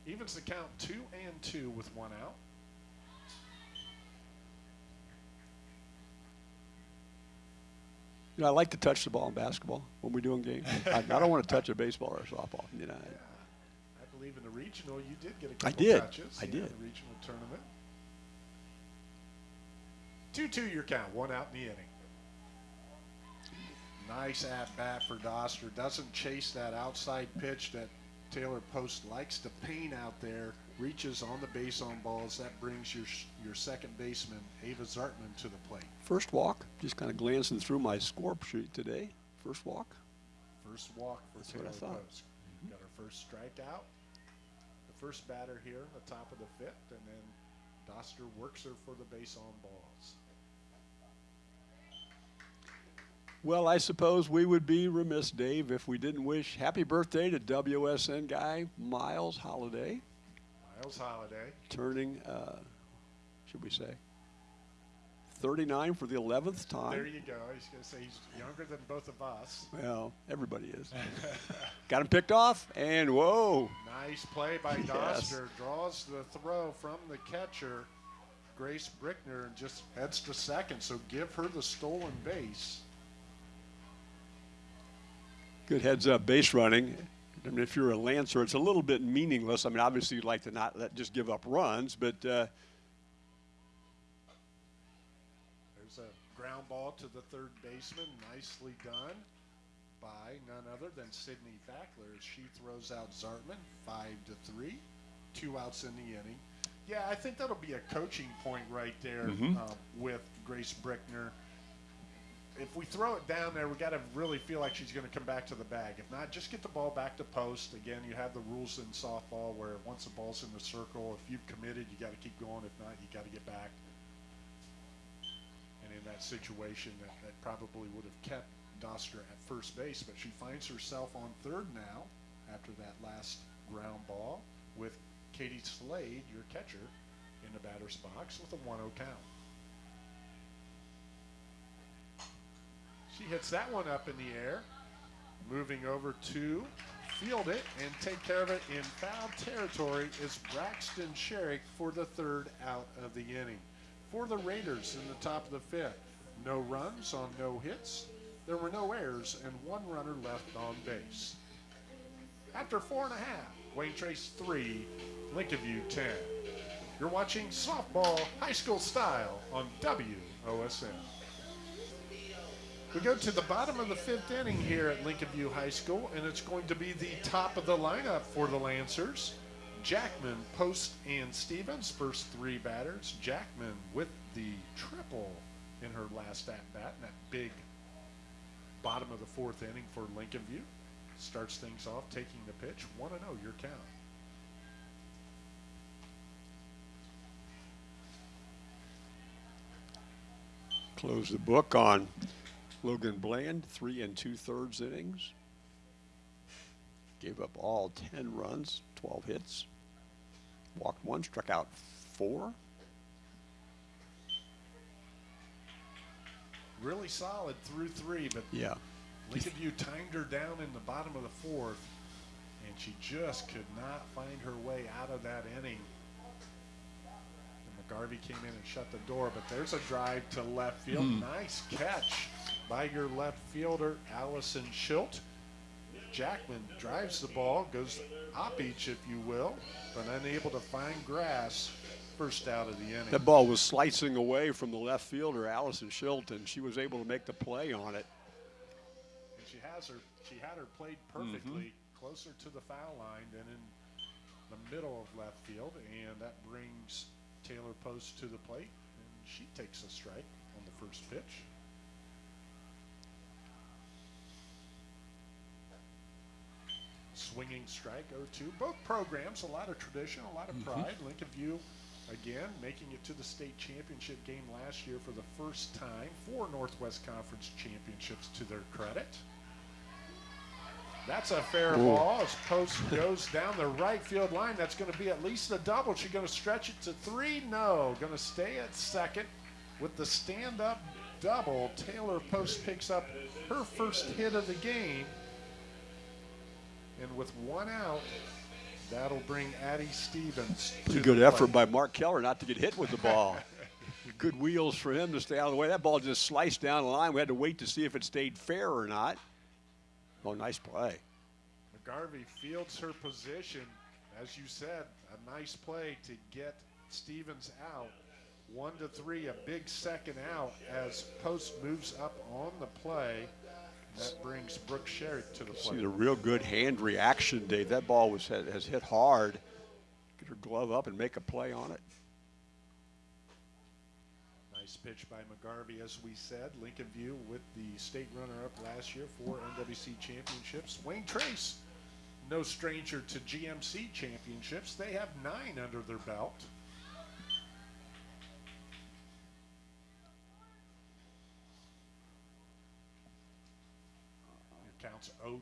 Evens the count two and two with one out.
You know, I like to touch the ball in basketball when we're doing games. I, I don't want to touch a baseball or a softball. You know,
Yeah. I believe in the regional, you did get a
I
couple
did.
touches.
I
yeah,
did.
The regional tournament. 2 2 your count, one out in the inning. Nice at bat for Doster. Doesn't chase that outside pitch that Taylor Post likes to paint out there. Reaches on the base on balls. That brings your your second baseman, Ava Zartman, to the plate.
first walk, just kind of glancing through my score sheet today. First walk.
First walk for
That's what I
Taylor
thought.
Post. Got her first strikeout. First batter here, the top of the fifth, and then Doster works her for the base on balls.
Well, I suppose we would be remiss, Dave, if we didn't wish happy birthday to WOSN guy Miles Holiday,
Miles Holiday.
turning, uh, should we say, 39 for the 11th time.
There you go. He's going to say he's younger than both of us.
Well, everybody is. Got him picked off, and whoa.
Nice play by
Yes.
Draws the throw from the catcher, Grace Brickner, and just heads to second. So give her the stolen base.
Good heads up base running. I mean, if you're a Lancer, it's a little bit meaningless. I mean, obviously, you'd like to not let, just give up runs, but uh,
There's a ground ball to the third baseman. Nicely done by none other than Sydney Fackler as she throws out Zartman. Five to three. Two outs in the inning. Yeah, I think that'll be a coaching point right there uh, with Grace Brickner. If we throw it down there, we got to really feel like she's going to come back to the bag. If not, just get the ball back to post. Again, you have the rules in softball where once the ball's in the circle, if you've committed, you got to keep going. If not, you got to get back. That situation, that, that probably would have kept Doster at first base, but she finds herself on third now after that last ground ball with Katie Slade, your catcher, in the batter's box with a 1 0 count. She hits that one up in the air. Moving over to field it and take care of it in foul territory is Braxton Sherrick for the third out of the inning. For the Raiders in the top of the fifth, no runs on no hits. There were no errors and one runner left on base. After four and a half, Wayne Trace three, Lincoln View 10. You're watching softball high school style on WOSN. We go to the bottom of the fifth inning here at Lincoln View High School, and it's going to be the top of the lineup for the Lancers. Jackman, Post, and Stevens, first three batters. Jackman with the triple in her last at bat, in that big bottom of the fourth inning for Lincoln View. Starts things off, taking the pitch. 1 0, your count.
close the book on Logan Bland, three and two thirds innings. Gave up all 10 runs, 12 hits. Walked one, struck out four.
Really solid through three, but
Yeah.
Lincoln View timed her down in the bottom of the fourth, and she just could not find her way out of that inning. And McGarvey came in and shut the door, but there's a drive to left field. Hmm. Nice catch by your left fielder, Allison Schilt. Jackman drives the ball, goes op each, if you will, but unable to find grass. First out of the inning.
That ball was slicing away from the left fielder, Allison Shilton. She was able to make the play on it.
And she has her she had her played perfectly mm-hmm. closer to the foul line than in the middle of left field and that brings Taylor Post to the plate and she takes a strike on the first pitch. Swinging strike 0-2. Both programs, a lot of tradition, a lot of mm-hmm. pride. Lincoln View, again, making it to the state championship game last year for the first time. Four Northwest Conference championships to their credit. That's a fair
Ooh.
ball. As post goes down the right field line, that's going to be at least a double. She's going to stretch it to three. No, going to stay at second with the stand-up double. Taylor Post picks up her first hit of the game, and with one out, that'll bring Addie Stevens.
Pretty
to
good effort
plate.
by Mark Keller not to get hit with the ball. good wheels for him to stay out of the way. That ball just sliced down the line. We had to wait to see if it stayed fair or not. Oh, nice play.
McGarvey fields her position. As you said, a nice play to get Stevens out. One to three, a big second out as Post moves up on the play. That brings Brooke Sherrick to the
See the real good hand reaction, Dave. That ball was has hit hard. Get her glove up and make a play on it.
Nice pitch by McGarvey, as we said. Lincoln View with the state runner-up last year for NWC championships. Wayne Trace, no stranger to GMC championships. They have nine under their belt. Counts 0-2,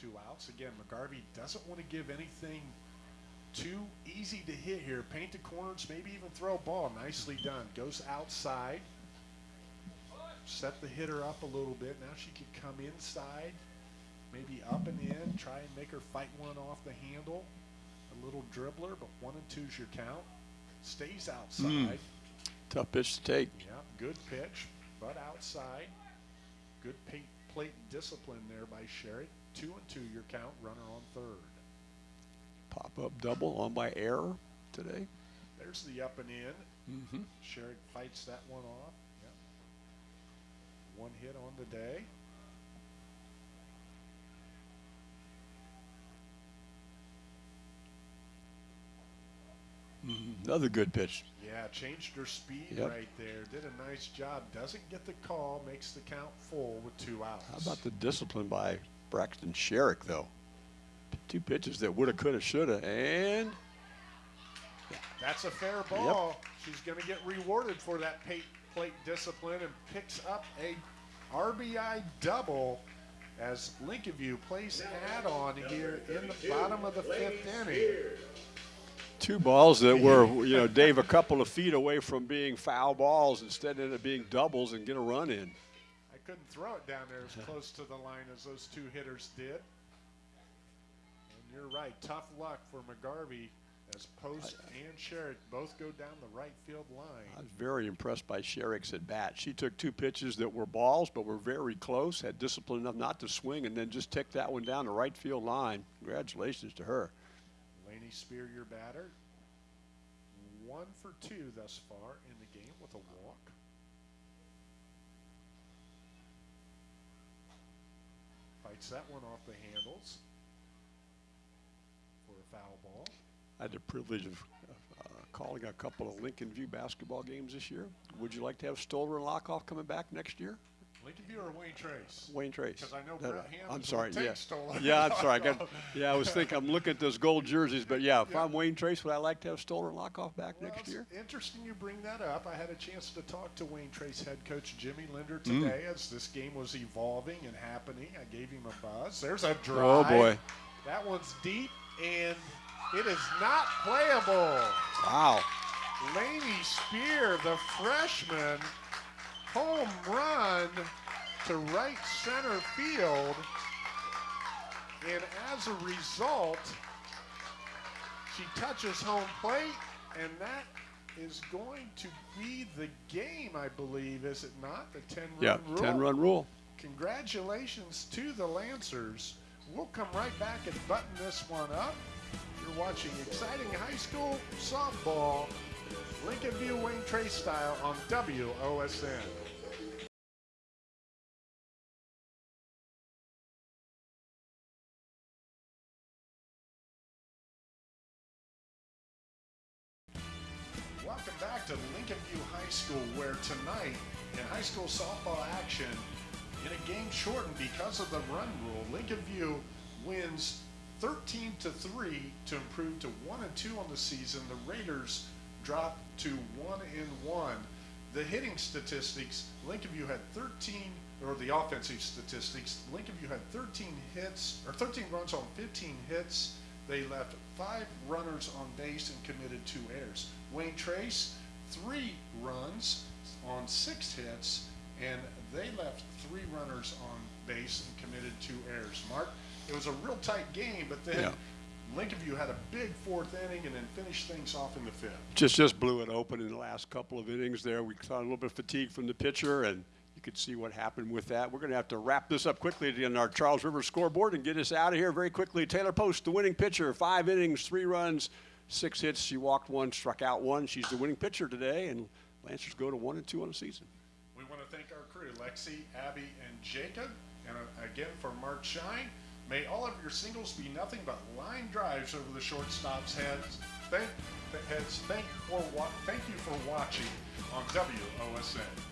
two outs. Again, McGarvey doesn't want to give anything too easy to hit here. Paint the corners, maybe even throw a ball. Nicely done. Goes outside. Set the hitter up a little bit. Now she can come inside, maybe up and in, try and make her fight one off the handle. A little dribbler, but one and two's your count. Stays hmm. outside.
Tough pitch to take.
Yeah, good pitch, but outside. Good pa- plate discipline there by Sherry. Two and two your count. Runner on third.
Pop up double on by error today.
There's the up and in.
Mm-hmm.
Sherrick fights that one off. Yep. One hit on the day.
Another good pitch.
Yeah, changed her speed
Yep.
right there. Did a nice job. Doesn't get the call. Makes the count full with two outs.
How about the discipline by Braxton Sherrick, though? Two pitches that woulda, coulda, shoulda, and
That's a fair ball. She's going to get rewarded for that plate discipline and picks up a RBI double as Lincoln View plays add-on here in the bottom of the fifth inning.
Two balls that were, you know, Dave, a couple of feet away from being foul balls. Instead, ended up being doubles and get a run in.
I couldn't throw it down there as close to the line as those two hitters did. And you're right, tough luck for McGarvey as Post and Sherrick both go down the right field line.
I was very impressed by Sherrick's at bat. She took two pitches that were balls, but were very close. Had discipline enough not to swing, and then just ticked that one down the right field line. Congratulations to her.
Spear, your batter. One for two thus far in the game with a walk. Fights that one off the handles for a foul ball.
I had the privilege of uh, calling a couple of Lincoln View basketball games this year. Would you like to have Stoller and Lockoff coming back next year?
Lincoln View or Wayne Trace?
Wayne Trace.
'Cause I know
That-
Brett Hammonds
I'm sorry. Yeah. Yeah, I'm sorry. I got, yeah, I was thinking. I'm looking at those gold jerseys, but yeah, if
Yeah.
I'm Wayne Trace, would I like to have Stoller Lockoff back
Well,
next year?
Interesting you bring that up. I had a chance to talk to Wayne Trace head coach Jimmy Linder
Mm.
today as this game was evolving and happening. I gave him a buzz. There's a drive.
Oh boy!
That one's deep and it is not playable.
Wow.
Laney Spear, the freshman, home run to right center field. And as a result, she touches home plate, and that is going to be the game, I believe, is it not? The 10 run
Yeah,
rule.
10 run rule.
Congratulations to the Lancers. We'll come right back and button this one up. You're watching exciting high school softball, Lincoln View Wayne Trace style on WOSN. School, where tonight in high school softball action, in a game shortened because of the run rule, Lincoln View wins 13 to 3 to improve to 1 and 2 on the season. The Raiders drop to 1 and 1. the hitting statistics, Lincoln View had 13, or the offensive statistics, Lincoln View had 13 hits, or 13 runs on 15 hits. They left five runners on base and committed two errors. Wayne Trace, three runs on six hits, and they left three runners on base and committed two errors. Mark, it was a real tight game, but then
Yeah.
Lincoln View had a big fourth inning and then finished things off in the fifth.
Just just blew it open in the last couple of innings there. We saw a little bit of fatigue from the pitcher, and you could see what happened with that. We're going to have to wrap this up quickly on our Charles River scoreboard and get us out of here very quickly. Taylor Post, the winning pitcher, five innings, three runs, six hits. She walked one, struck out one. She's the winning pitcher today, and Lancers go to one and two on the season.
We want to thank our crew, Lexi, Abby, and Jacob. And uh, again, for Mark Shine, may all of your singles be nothing but line drives over the shortstop's heads. Thank, heads. Thank, for thank you for watching on WOSN.